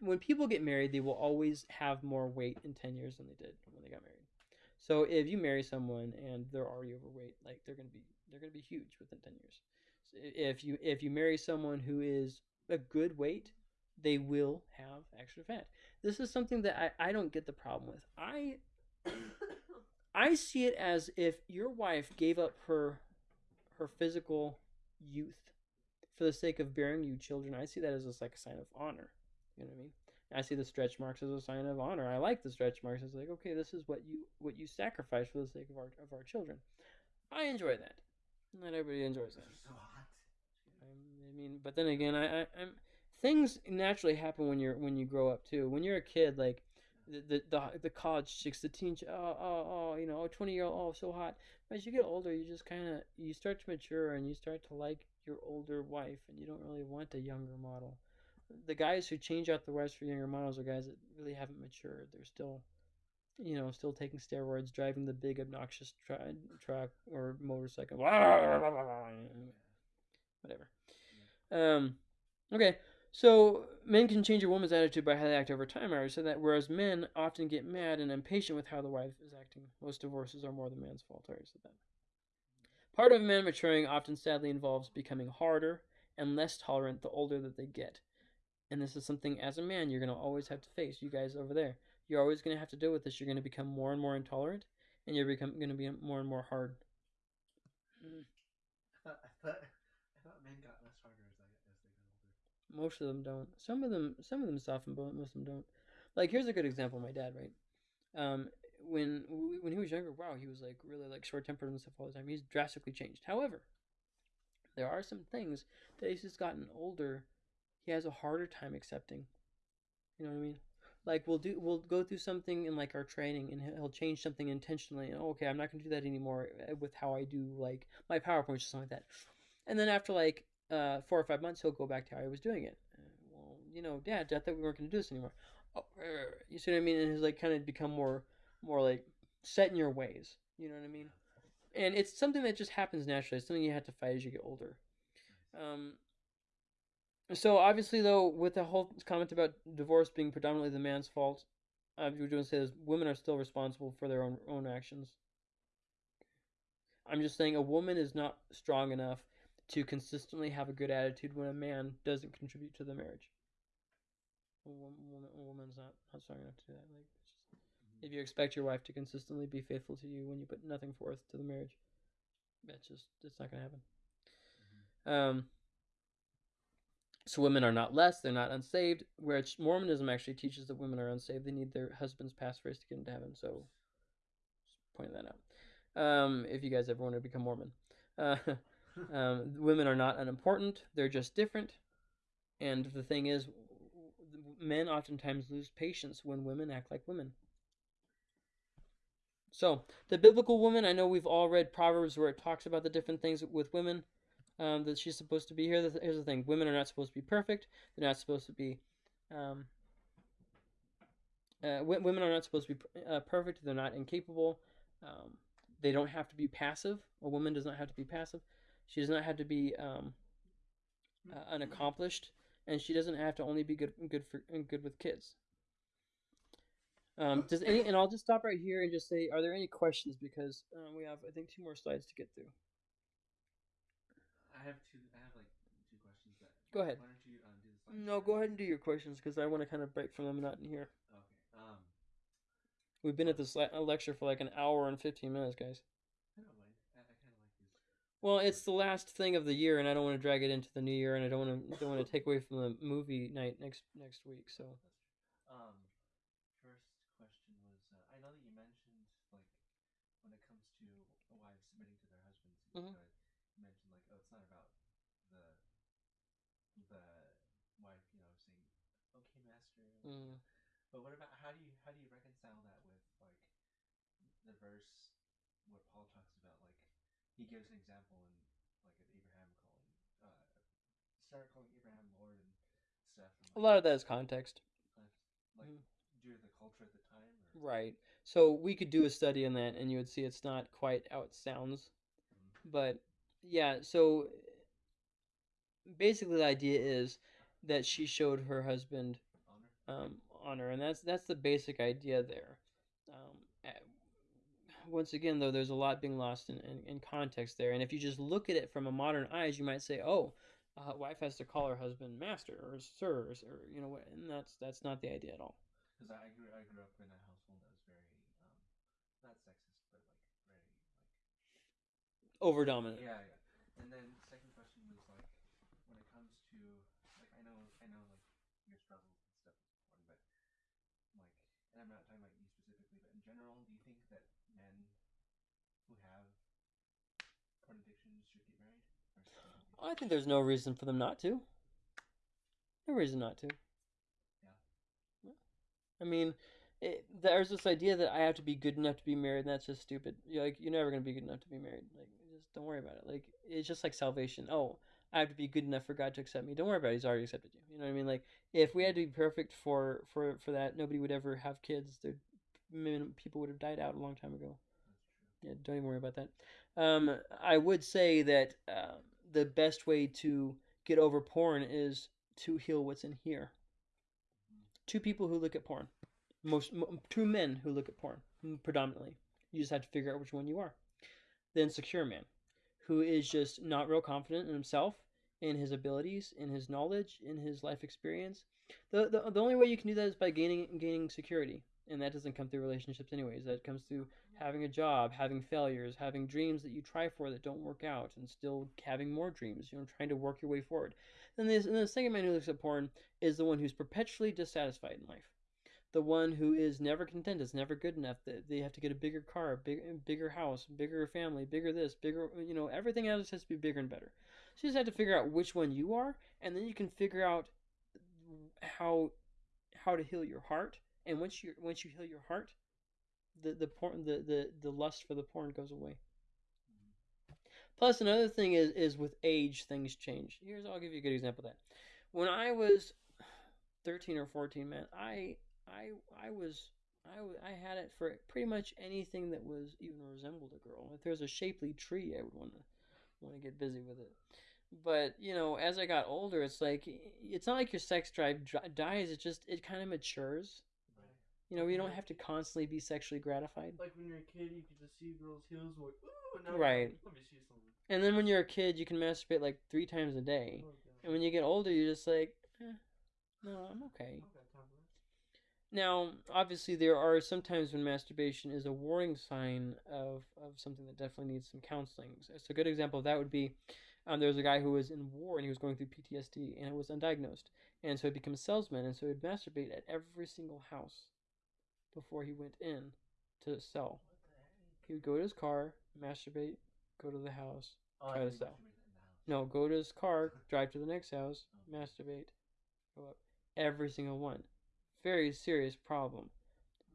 when people get married they will always have more weight in 10 years than they did when they got married so if you marry someone and they're already overweight like they're going to be they're going to be huge within 10 years if you if you marry someone who is a good weight, they will have extra fat. This is something that I, I don't get the problem with. I I see it as if your wife gave up her her physical youth for the sake of bearing you children. I see that as a, like a sign of honor. You know what I mean? I see the stretch marks as a sign of honor. I like the stretch marks. It's like, okay, this is what you what you sacrifice for the sake of our of our children. I enjoy that. Not everybody enjoys that. So hot. I mean, but then again, I, I I'm things naturally happen when you're when you grow up too. When you're a kid, like the the the, the college chicks, the teen, oh oh oh, you know, oh, twenty year old, oh so hot. But as you get older, you just kind of you start to mature and you start to like your older wife, and you don't really want a younger model. The guys who change out the wives for younger models are guys that really haven't matured. They're still, you know, still taking steroids, driving the big obnoxious tra- truck or motorcycle. Whatever. Um, okay, so men can change a woman's attitude by how they act over time. I already said that. Whereas men often get mad and impatient with how the wife is acting. Most divorces are more the man's fault. I already said that. Part of men maturing often sadly involves becoming harder and less tolerant the older that they get. And this is something as a man you're going to always have to face. You guys over there, you're always going to have to deal with this. You're going to become more and more intolerant, and you're become going to be more and more hard. Mm. I thought, I thought, I thought men got less harder as, I, as they got older. Most of them don't. Some of them, some of them soften, but most of them don't. Like here's a good example. My dad, right? Um, when when he was younger, wow, he was like really like short tempered and stuff all the time. He's drastically changed. However, there are some things that he's just gotten older. He has a harder time accepting. You know what I mean? Like we'll do, we'll go through something in like our training, and he'll- change something intentionally. And oh, okay, I'm not gonna do that anymore uh, with how I do like my PowerPoints or something like that. And then after like uh, four or five months, he'll go back to how he was doing it. Uh, well, you know, Dad, I thought we weren't going to do this anymore. Oh, er, you see what I mean? And he's like kind of become more, more like set in your ways. You know what I mean? And it's something that just happens naturally. It's something you have to fight as you get older. Um. So obviously, though, with the whole comment about divorce being predominantly the man's fault, uh, we're doing say is women are still responsible for their own own actions. I'm just saying a woman is not strong enough to consistently have a good attitude when a man doesn't contribute to the marriage. A woman, a woman's not, not strong enough to do that. Like, it's just, if you expect your wife to consistently be faithful to you when you put nothing forth to the marriage, that's just it's not gonna happen. Um. So women are not less; they're not unsaved. Whereas Mormonism actually teaches that women are unsaved; they need their husband's passphrase to get into heaven. So, just pointing that out. Um, if you guys ever want to become Mormon. Uh, um, women are not unimportant; they're just different. And the thing is, men oftentimes lose patience when women act like women. So, the biblical woman, I know we've all read Proverbs where it talks about the different things with women um, that she's supposed to be. Here, here's the thing: women are not supposed to be perfect. They're not supposed to be. Um, uh, women are not supposed to be uh, perfect. They're not incapable. Um, they don't have to be passive. A woman does not have to be passive. She does not have to be um, uh, unaccomplished, and she doesn't have to only be good good for good with kids. Um, does any? And I'll just stop right here and just say, are there any questions? Because um, we have, I think, two more slides to get through. I have two. I have like two questions. That Go ahead. Why don't you um, do the? No, go ahead and do your questions because I want to kind of break from them not in here. Okay. Um, We've been at this le- lecture for like an hour and fifteen minutes, guys. I don't mind. I, I kind of like these. Well, it's the last thing of the year, and I don't want to drag it into the new year, and I don't want to don't want to take away from the movie night next next week. So Um, first question was, uh, I know that you mentioned like when it comes to wives submitting to their husbands. Mhm. You mentioned like, oh, it's not about the the wife, you know, saying, "Okay, master." Mm. But what about how do you how do you reconcile that with like the verse where Paul talks about like he gives an example in like of Abraham calling uh Sarah calling Abraham Lord and stuff. And, A lot of that is context. like, like Mhm. due to the culture at the time. Or, Right. So we could do a study on that and you would see it's not quite how it sounds. Mhm. But yeah, so basically the idea is that she showed her husband honor. um, honor, and that's that's the basic idea there. Once again, though, there's a lot being lost in, in, in context there, and if you just look at it from a modern eyes, you might say, "Oh, a wife has to call her husband master or sir," or, or you know, what, and that's that's not the idea at all. Because I grew I grew up in a household that was very um not sexist but like very like Over dominant. Yeah, yeah. And then second question was like, when it comes to like, I know, I know, like your struggles and stuff is important, but like, and I'm not talking about you specifically, but in general, do you think that men who have porn addictions should get married? Or should they not? I think there's no reason for them not to. No reason not to. Yeah. I mean, it, there's this idea that I have to be good enough to be married, and that's just stupid. You're like, you're never gonna be good enough to be married. Like, just don't worry about it. Like, it's just like salvation. Oh, I have to be good enough for God to accept me. Don't worry about it. He's already accepted you. You know what I mean? Like, if we had to be perfect for for for that, nobody would ever have kids. There, people would have died out a long time ago. Yeah, don't even worry about that. Um, I would say that uh, the best way to get over porn is to heal what's in here. Two people who look at porn, most two men who look at porn predominantly. You just have to figure out which one you are. The insecure man, who is just not real confident in himself, in his abilities, in his knowledge, in his life experience. The, the, the only way you can do that is by gaining gaining security, and that doesn't come through relationships anyways. That comes through having a job, having failures, having dreams that you try for that don't work out, and still having more dreams. You know, trying to work your way forward. Then this, and the second man who looks at porn is the one who's perpetually dissatisfied in life. The one who is never content, is never good enough. That they have to get a bigger car, big, bigger house, bigger family, bigger this, bigger. You know, everything else has to be bigger and better. So you just have to figure out which one you are, and then you can figure out how how to heal your heart. And once you once you heal your heart, the the porn the, the the lust for the porn goes away. Plus another thing is is with age things change. Here's I'll give you a good example of that. When I was 13 or 14, man, I I I was I, I had it for pretty much anything that was even resembled a girl. If there's a shapely tree, I would want to want to get busy with it. But you know, as I got older, it's like it's not like your sex drive dies. It just it kind of matures. You know, you don't have to constantly be sexually gratified. Like when you're a kid, you can just see a girl's heels, like, ooh, and now Right. Let me see something. And then when you're a kid, you can masturbate like three times a day. Oh, And when you get older, you're just like, eh, no, I'm okay. I've got time for that. Now, obviously, there are sometimes when masturbation is a warning sign of, of something that definitely needs some counseling. So, so a good example of that would be um, there was a guy who was in war and he was going through PTSD and it was undiagnosed. And so he became a salesman and so he'd masturbate at every single house before he went in to sell. He would go to his car, masturbate, go to the house. Oh, Try to sell. masturbate in the house. No, go to his car, drive to the next house, masturbate, go up. Every single one. Very serious problem.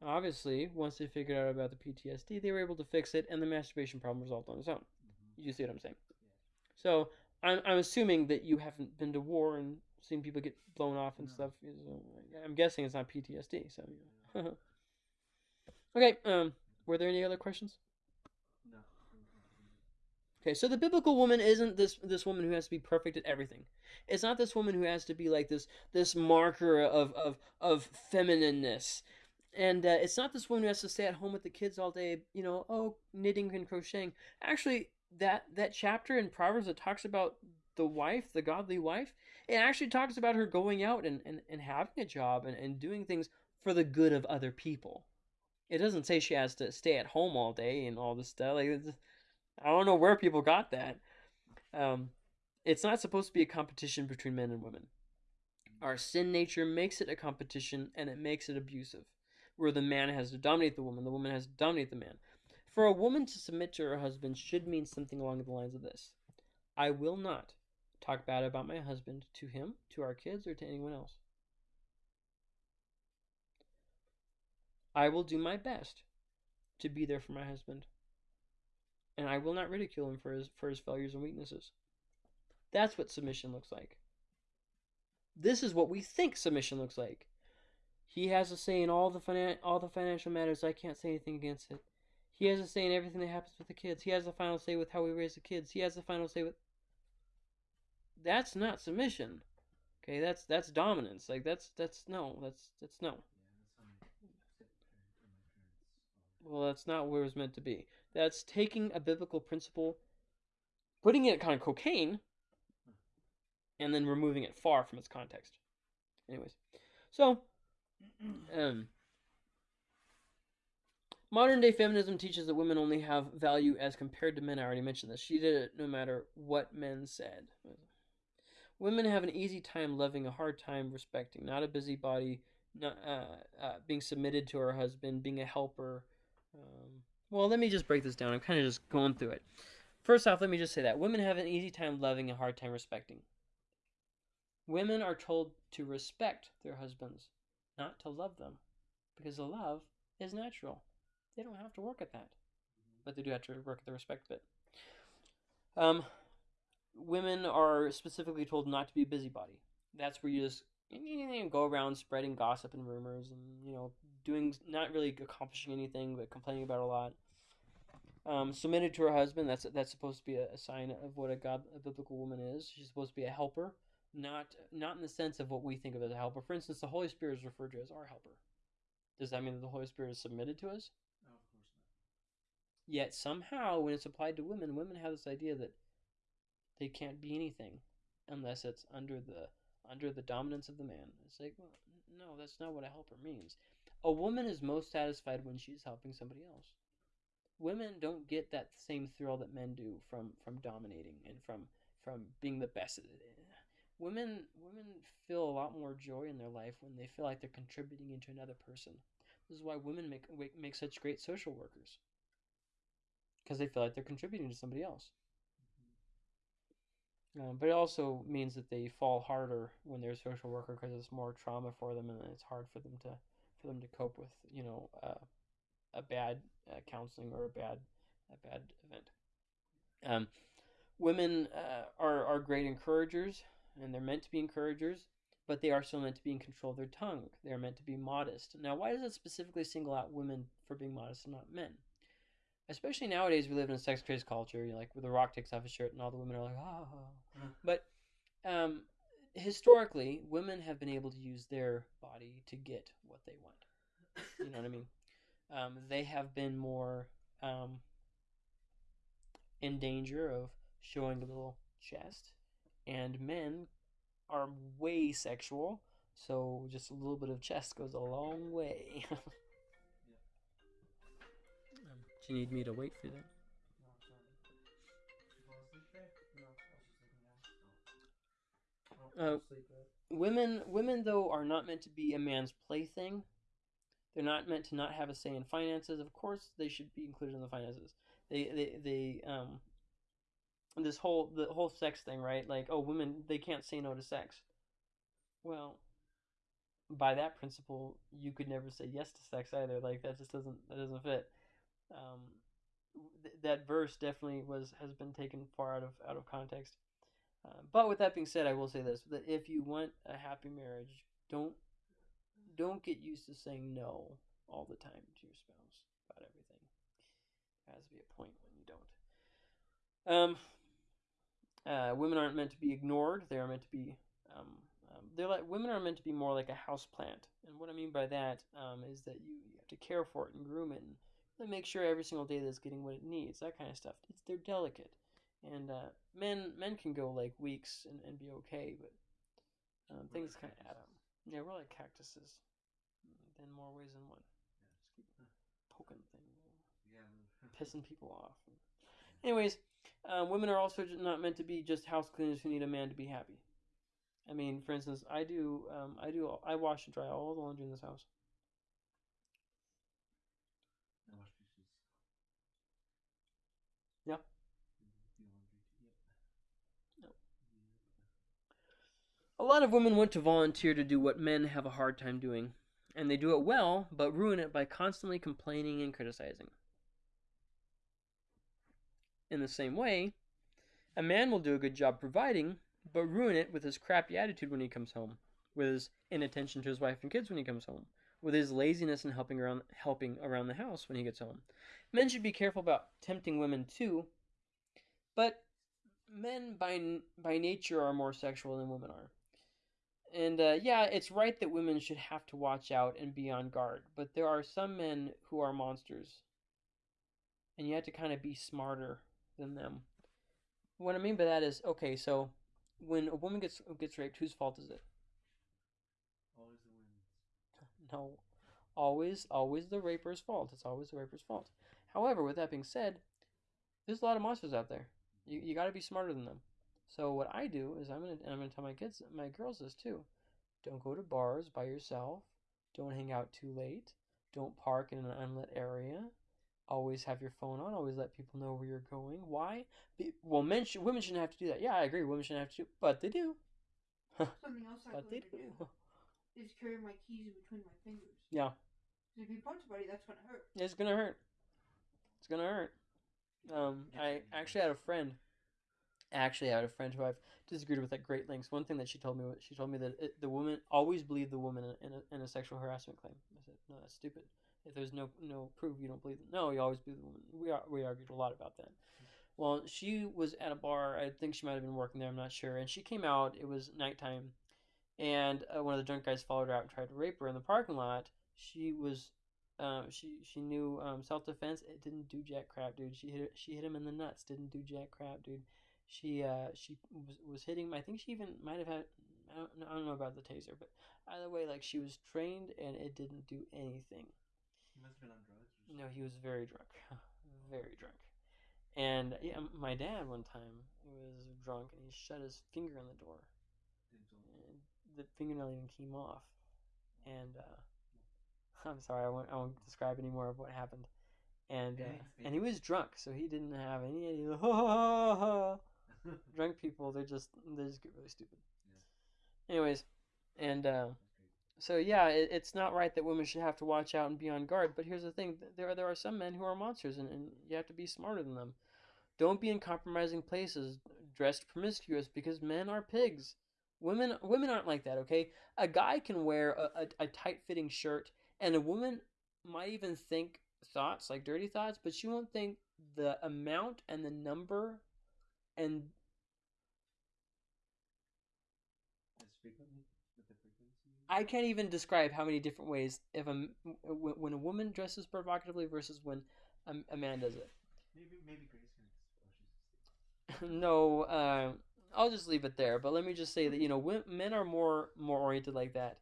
Obviously, once they figured out about the PTSD, they were able to fix it, and the masturbation problem resolved on its own. Mhm. You see what I'm saying? So I'm, I'm assuming that you haven't been to war and seen people get blown off and No. stuff. I'm guessing it's not PTSD. So yeah. okay. Um, were there any other questions? No. Okay, so the biblical woman isn't this this woman who has to be perfect at everything. It's not this woman who has to be like this this marker of of of feminineness. And uh, it's not this woman who has to stay at home with the kids all day, you know, oh, knitting and crocheting. Actually, that that chapter in Proverbs that talks about the wife, the godly wife, it actually talks about her going out and, and, and having a job and, and doing things for the good of other people. It doesn't say she has to stay at home all day and all this stuff. Like, I don't know where people got that. Um, it's not supposed to be a competition between men and women. Our sin nature makes it a competition and it makes it abusive, where the man has to dominate the woman, the woman has to dominate the man. For a woman to submit to her husband should mean something along the lines of this I will not talk bad about my husband to him, to our kids, or to anyone else. I will do my best to be there for my husband. And I will not ridicule him for his for his failures and weaknesses. That's what submission looks like. This is what we think submission looks like. He has a say in all the finan- all the financial matters. I can't say anything against it. He has a say in everything that happens with the kids. He has the final say with how we raise the kids. He has the final say with. That's not submission. Okay, that's that's dominance. Like that's that's no, that's that's no. Well, that's not where it was meant to be. That's taking a biblical principle, putting it kind of cocaine, and then removing it far from its context. Anyways, so um, modern day feminism teaches that women only have value as compared to men. I already mentioned this. She did it no matter what men said. Women have an easy time loving, a hard time respecting. Not a busybody, not uh, uh, being submitted to her husband, being a helper. Um, well, let me just break this down. I'm kind of just going through it. First off, let me just say that women have an easy time loving, a hard time respecting. Women are told to respect their husbands, not to love them, because the love is natural. They don't have to work at that, but they do have to work at the respect bit. Um, women are specifically told not to be a busybody. That's where you just go around spreading gossip and rumors, and you know, doing not really accomplishing anything, but complaining about a lot. Um, submitted to her husband. That's that's supposed to be a, a sign of what a God, a biblical woman is. She's supposed to be a helper, not not in the sense of what we think of as a helper. For instance, the Holy Spirit is referred to as our helper. Does that mean that the Holy Spirit is submitted to us? No, of course not. Yet somehow, when it's applied to women, women have this idea that they can't be anything unless it's under the under the dominance of the man. It's like, well, no, that's not what a helper means. A woman is most satisfied when she's helping somebody else. Women don't get that same thrill that men do from from dominating and from from being the best at it. Women women feel a lot more joy in their life when they feel like they're contributing into another person. This is why women make make such great social workers. Because they feel like they're contributing to somebody else. Um, but it also means that they fall harder when they're a social worker because it's more trauma for them, and it's hard for them to for them to cope with, you know, uh, a bad uh, counseling or a bad a bad event. Um, women uh, are are great encouragers, and they're meant to be encouragers, but they are still meant to be in control of their tongue. They are meant to be modest. Now, why does it specifically single out women for being modest and not men? especially nowadays we live in a sex crazed culture you know, like the rock takes off his shirt and all the women are like ah but um, historically women have been able to use their body to get what they want. You know what i mean? Um, they have been more um, in danger of showing a little chest and men are way sexual so just a little bit of chest goes a long way. Um, do you need me to wait for that? Uh, I'll sleep there. women women though are not meant to be a man's plaything. They're not meant to not have a say in finances. Of course they should be included in the finances. They they, they um this whole the whole sex thing right? Like oh women they can't say no to sex. Well by that principle you could never say yes to sex either. Like that just doesn't that doesn't fit. Um th- that verse definitely was has been taken far out of out of context uh, but with that being said, I will say this: that if you want a happy marriage, don't don't get used to saying no all the time to your spouse about everything. There has to be a point when you don't. Um, uh, women aren't meant to be ignored; they are meant to be. Um, um, they're like women are meant to be more like a house plant, and what I mean by that um, is that you, you have to care for it and groom it, and make sure every single day that it's getting what it needs. That kind of stuff. It's they're delicate and uh, men men can go like weeks and, and be okay, but um, things kind of add up. Yeah, we're like cactuses, in more ways than one. Yeah, just keep. Poking things, Yeah. pissing people off. Anyways, uh, women are also not meant to be just house cleaners who need a man to be happy. I mean, for instance, I do um, I do I wash and dry all the laundry in this house. I wash dishes. A lot of women want to volunteer to do what men have a hard time doing, and they do it well, but ruin it by constantly complaining and criticizing. In the same way, a man will do a good job providing, but ruin it with his crappy attitude when he comes home, with his inattention to his wife and kids when he comes home, with his laziness in helping around helping around the house when he gets home. Men should be careful about tempting women too, but men by by nature are more sexual than women are. And uh, yeah, it's right that women should have to watch out and be on guard, but there are some men who are monsters, and you have to kind of be smarter than them. What I mean by that is, okay, so when a woman gets gets raped, whose fault is it? Always the women's. No, always, always the raper's fault. It's always the raper's fault. However, with that being said, there's a lot of monsters out there. You you got to be smarter than them. So what I do is I'm gonna and I'm gonna tell my kids, my girls this too. Don't go to bars by yourself. Don't hang out too late. Don't park in an unlit area. Always have your phone on. Always let people know where you're going. Why? Be, well, men should, women shouldn't have to do that. Yeah, I agree. Women shouldn't have to, but they do. Something else I But they do do. is carry my keys in between my fingers. Yeah. if you punch somebody, that's gonna hurt. It's gonna hurt. It's gonna hurt. Um, I actually had a friend. I actually had a friend who I've disagreed with at great lengths. One thing that she told me was she told me that it, the woman always believed the woman in a, in a sexual harassment claim. I said, no, that's stupid. If there's no no proof, you don't believe them. No, you always believe the woman. We are, we argued a lot about that. Well, she was at a bar. I think she might have been working there. I'm not sure. And she came out. It was nighttime, and uh, one of the drunk guys followed her out and tried to rape her in the parking lot. She was um, she she knew um, self defense. It didn't do jack crap, dude. She hit she hit him in the nuts. Didn't do jack crap, dude. She uh she was, was hitting. I think she even might have had. I don't, I don't know about the taser, but either way, like she was trained and it didn't do anything. He must have been on drugs. No, he was very drunk, very drunk. And yeah, my dad one time was drunk and he shut his finger on the door. Didn't tell him. And the fingernail even came off. And uh, I'm sorry, I won't, I won't describe any more of what happened. And uh, and he was drunk, so he didn't have any idea. Drunk people, they're just they just get really stupid. Anyways, and uh, so yeah, it, it's not right that women should have to watch out and be on guard. But here's the thing: there are, there are some men who are monsters, and, and you have to be smarter than them. Don't be in compromising places, dressed promiscuous, because men are pigs. Women women aren't like that. Okay, a guy can wear a, a, a tight fitting shirt, and a woman might even think thoughts like dirty thoughts, but she won't think the amount and the number and As frequently with the frequency. I can't even describe how many different ways if a when a woman dresses provocatively versus when a, a man does it. Maybe maybe Grace can. No, uh, I'll just leave it there. But let me just say that you know men are more more oriented like that.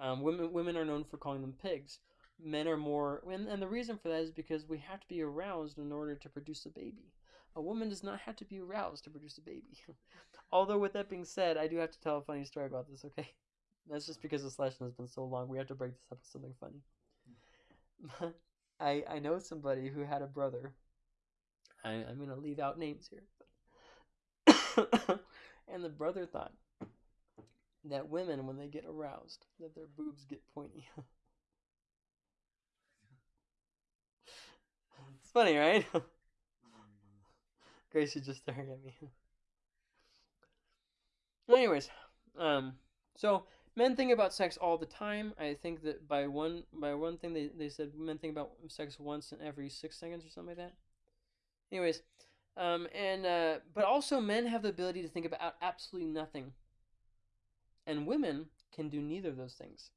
Um, women women are known for calling them pigs. Men are more, and, and the reason for that is because we have to be aroused in order to produce a baby. A woman does not have to be aroused to produce a baby. Although, with that being said, I do have to tell a funny story about this. Okay, that's just because this lesson has been so long. We have to break this up with something funny. I I know somebody who had a brother. I, I'm gonna leave out names here. and the brother thought that women, when they get aroused, that their boobs get pointy. it's funny, right? Grace is just staring at me. Anyways, um, so men think about sex all the time. I think that by one by one thing they, they said men think about sex once in every six seconds or something like that. Anyways, um, and uh, but also men have the ability to think about absolutely nothing, and women can do neither of those things.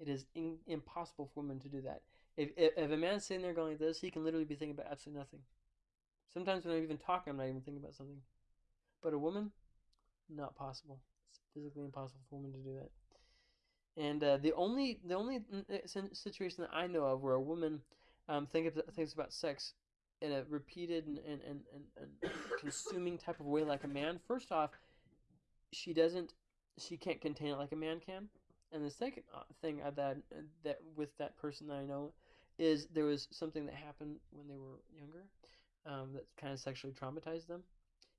It is in, impossible for women to do that. If, if if a man's sitting there going like this, he can literally be thinking about absolutely nothing. Sometimes when I'm even talking, I'm not even thinking about something. But a woman, not possible. It's physically impossible for a woman to do that. And uh, the only the only mm, uh, sin- situation that I know of where a woman um, think of, thinks about sex in a repeated and, and, and, and, consuming type of way like a man. First off, she doesn't, she can't contain it like a man can. And the second uh, thing that that with that person that I know is there was something that happened when they were younger um, that kind of sexually traumatized them,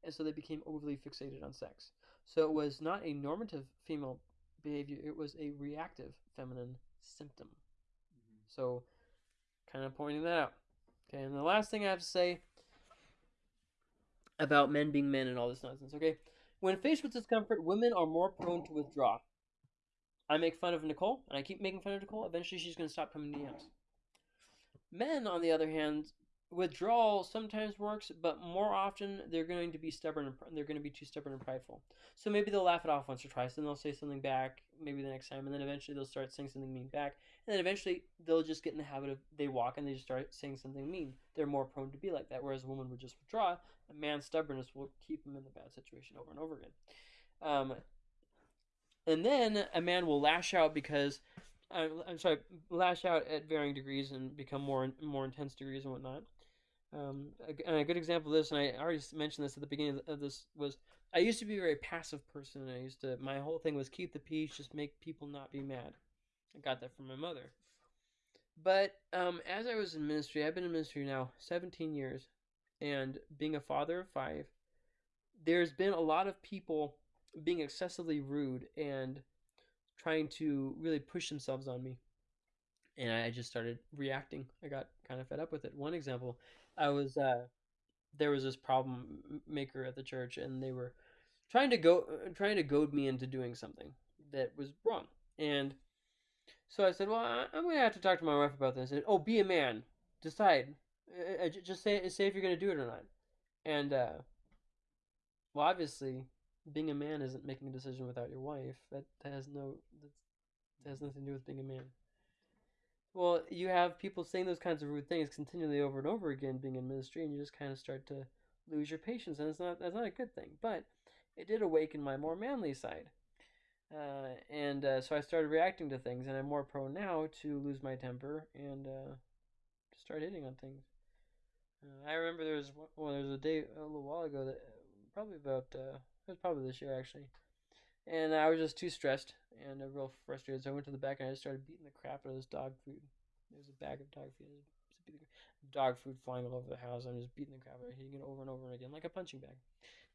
and so they became overly fixated on sex. So it was not a normative female behavior; it was a reactive feminine symptom. So, kind of pointing that out. Okay, and the last thing I have to say about men being men and all this nonsense. Okay, when faced with discomfort, women are more prone to withdraw. I make fun of Nicole, and I keep making fun of Nicole. Eventually, she's going to stop coming to the house. Men, on the other hand, withdrawal sometimes works, but more often they're going to be stubborn and they're going to be too stubborn and prideful. So maybe they'll laugh it off once or twice, then they'll say something back, maybe the next time, and then eventually they'll start saying something mean back, and then eventually they'll just get in the habit of they walk and they just start saying something mean. They're more prone to be like that, whereas a woman would just withdraw. A man's stubbornness will keep him in the bad situation over and over again. Um, and then a man will lash out because uh, I'm sorry, lash out at varying degrees and become more more intense degrees and whatnot. Um, a, and a good example of this, and I already mentioned this at the beginning of this, was I used to be a very passive person. I used to my whole thing was keep the peace, just make people not be mad. I got that from my mother. But um, as I was in ministry, I've been in ministry now 17 years, and being a father of five, there's been a lot of people being excessively rude and trying to really push themselves on me. And I just started reacting. I got kind of fed up with it. One example, I was uh, there was this problem maker at the church, and they were trying to go trying to goad me into doing something that was wrong. And so I said, "Well, I- I'm going to have to talk to my wife about this." And oh, be a man, decide, Uh, uh, just say say if you're going to do it or not. And uh, well, obviously, being a man isn't making a decision without your wife. That, that has no that has nothing to do with being a man. Well, you have people saying those kinds of rude things continually over and over again, being in ministry, and you just kind of start to lose your patience, and it's not that's not a good thing. But it did awaken my more manly side, uh, and uh, so I started reacting to things, and I'm more prone now to lose my temper and uh, start hitting on things. Uh, I remember there was well, there was a day a little while ago that probably about uh, it was probably this year actually, and I was just too stressed and uh, real frustrated. So I went to the back and I just started beating the crap out of this dog food. There was a bag of dog food. I just beat the- Dog food flying all over the house. I'm just beating the crap out of it, hitting it over and over again like a punching bag.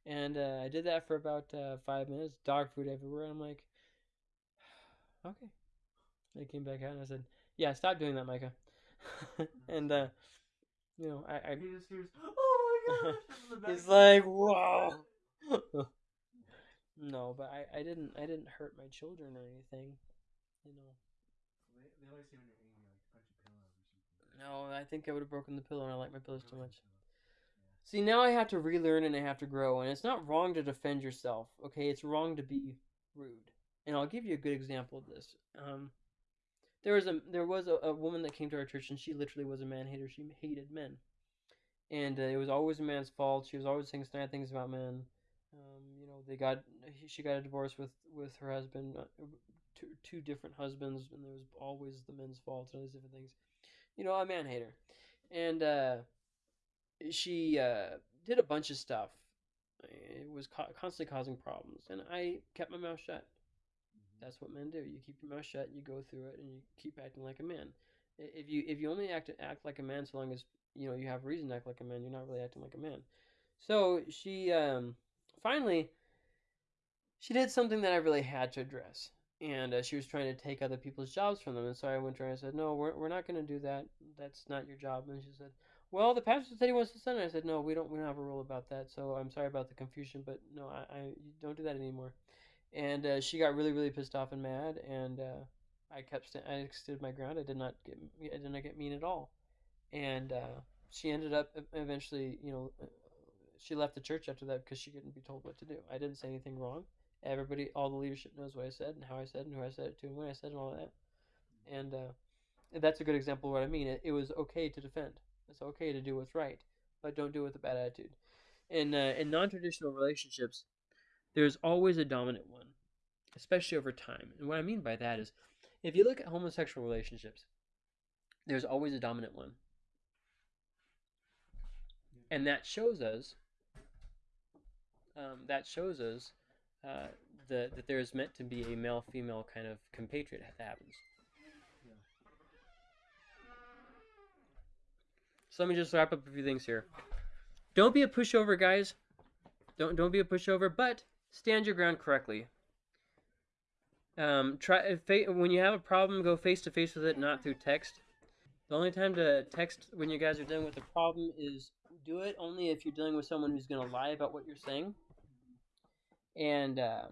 And uh, I did that for about uh, five minutes. Dog food everywhere. And I'm like, okay. I came back out and I said, yeah, stop doing that, Micah. and uh, you know, I, I He just hears, oh my gosh! He's like, whoa. no, but I, I didn't I didn't hurt my children or anything. You know. They, they always say when you're angry, like punch a pillow or something. No, I think I would have broken the pillow and I like my pillows too much. pillow. See, now I have to relearn and I have to grow, and it's not wrong to defend yourself. Okay, it's wrong to be rude. And I'll give you a good example of this. Um, there was a there was a, a woman that came to our church, and she literally was a man hater. She hated men, and uh, it was always a man's fault. She was always saying snide things about men. Um, you know, they got he- she got a divorce with with her husband, uh, two two different husbands, and there was always the men's fault and all these different things. You know, a man hater, and uh, she uh, did a bunch of stuff. It was co- constantly causing problems, and I kept my mouth shut. That's what men do. You keep your mouth shut, you go through it, and you keep acting like a man. If you if you only act act like a man so long as you know you have reason to act like a man, you're not really acting like a man. So she um, finally she did something that I really had to address, and uh, she was trying to take other people's jobs from them. And so I went to her and I said, "No, we're we're not going to do that. That's not your job." And she said, "Well, the pastor said he wants to send it." I said, "No, we don't. We don't have a rule about that. So I'm sorry about the confusion, but no, I, I don't do that anymore." And uh, she got really, really pissed off and mad, and uh, I kept st- I stood my ground. I did not get I did not get mean at all, and uh, she ended up eventually, you know, uh, she left the church after that because she couldn't be told what to do. I didn't say anything wrong. Everybody, all the leadership knows what I said and how I said and who I said it to and when I said and all that. And uh, that's a good example of what I mean. It, it was okay to defend. It's okay to do what's right, but don't do it with a bad attitude. In uh, in non-traditional relationships, there's always a dominant one, especially over time. And what I mean by that is, if you look at homosexual relationships, there's always a dominant one, and that shows us. Um, that shows us uh, the, that there's meant to be a male-female kind of compatriot that happens. So let me just wrap up a few things here. Don't be a pushover, guys. Don't don't be a pushover, but stand your ground correctly. Um, try when you have a problem, go face to face with it, not through text. The only time to text when you guys are dealing with a problem is do it only if you're dealing with someone who's going to lie about what you're saying, and uh,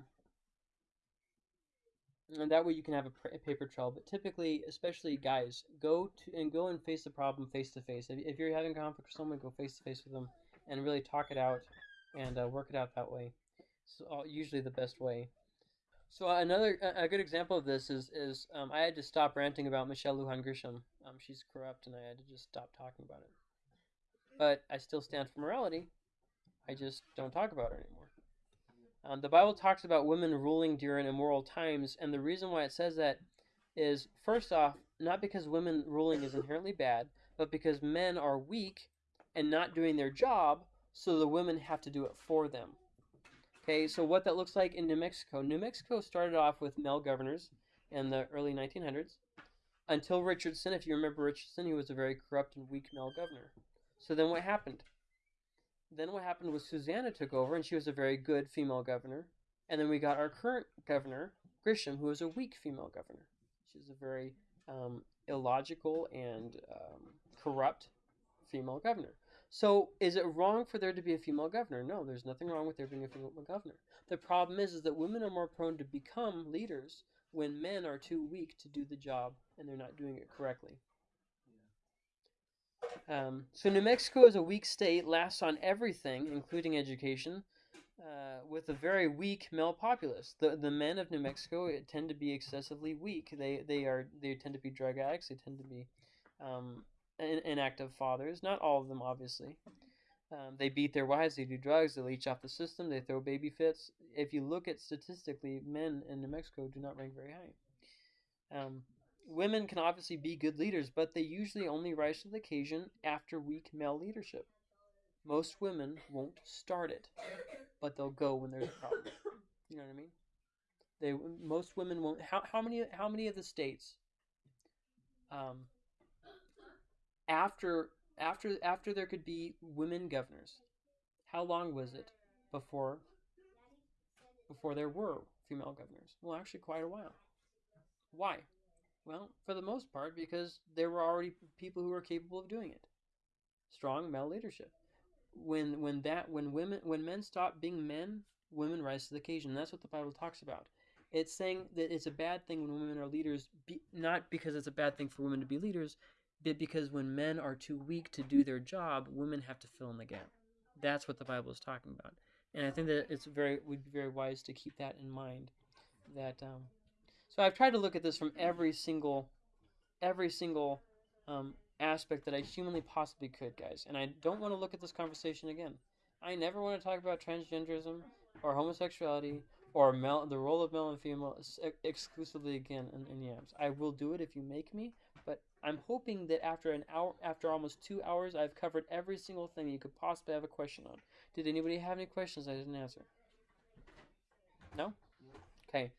and that way you can have a, paper trail. But typically, especially guys, go to and go and face the problem face to face. If you're having conflict with someone, go face to face with them and really talk it out and uh, work it out that way. It's uh, usually the best way. So uh, another a good example of this is is um, I had to stop ranting about Michelle Lujan Grisham. Um, she's corrupt, and I had to just stop talking about it. But I still stand for morality. I just don't talk about it anymore. Um, the Bible talks about women ruling during immoral times, and the reason why it says that is first off, not because women ruling is inherently bad, but because men are weak and not doing their job, so the women have to do it for them. Okay, so what that looks like in New Mexico. New Mexico started off with male governors in the early 1900s until Richardson. If you remember Richardson, he was a very corrupt and weak male governor. So then what happened? Then what happened was Susana took over, and she was a very good female governor. And then we got our current governor, Grisham, who is a weak female governor. She's a very um, illogical and um, corrupt female governor. So is it wrong for there to be a female governor? No, there's nothing wrong with there being a female governor. The problem is, is that women are more prone to become leaders when men are too weak to do the job and they're not doing it correctly. Um, so New Mexico is a weak state, lasts on everything, including education, uh, with a very weak male populace. The the men of New Mexico tend to be excessively weak. They they are they tend to be drug addicts. They tend to be um, in, inactive fathers. Not all of them, obviously. Um, they beat their wives. They do drugs. They leech off the system. They throw baby fits. If you look at statistically, men in New Mexico do not rank very high. Um, women can obviously be good leaders, but they usually only rise to the occasion after weak male leadership. Most women won't start it, but they'll go when there's a problem. You know what I mean? They most women won't. How how many how many of the states? Um, after after after there could be women governors, how long was it before before there were female governors? Well, actually, quite a while. Why? Well, for the most part, because there were already people who were capable of doing it. Strong male leadership. When when that when women when men stop being men, women rise to the occasion. That's what the Bible talks about. It's saying that it's a bad thing when women are leaders, be, not because it's a bad thing for women to be leaders, but because when men are too weak to do their job, women have to fill in the gap. That's what the Bible is talking about, and I think that it's very would be very wise to keep that in mind. That um, so I've tried to look at this from every single, every single um, aspect that I humanly possibly could, guys. And I don't want to look at this conversation again. I never want to talk about transgenderism or homosexuality or male, the role of male and female ex- exclusively again in, in yams. I will do it if you make me, but I'm hoping that after an hour, after almost two hours, I've covered every single thing you could possibly have a question on. Did anybody have any questions I didn't answer? No. Okay.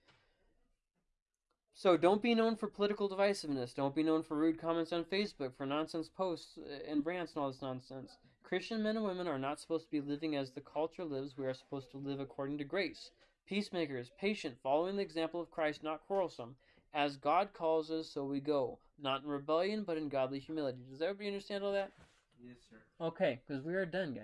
So don't be known for political divisiveness. Don't be known for rude comments on Facebook, for nonsense posts uh, and rants and all this nonsense. Christian men and women are not supposed to be living as the culture lives. We are supposed to live according to grace. Peacemakers, patient, following the example of Christ, not quarrelsome. As God calls us, so we go. Not in rebellion, but in godly humility. Does everybody understand all that? Yes, sir. Okay, because we are done, guys.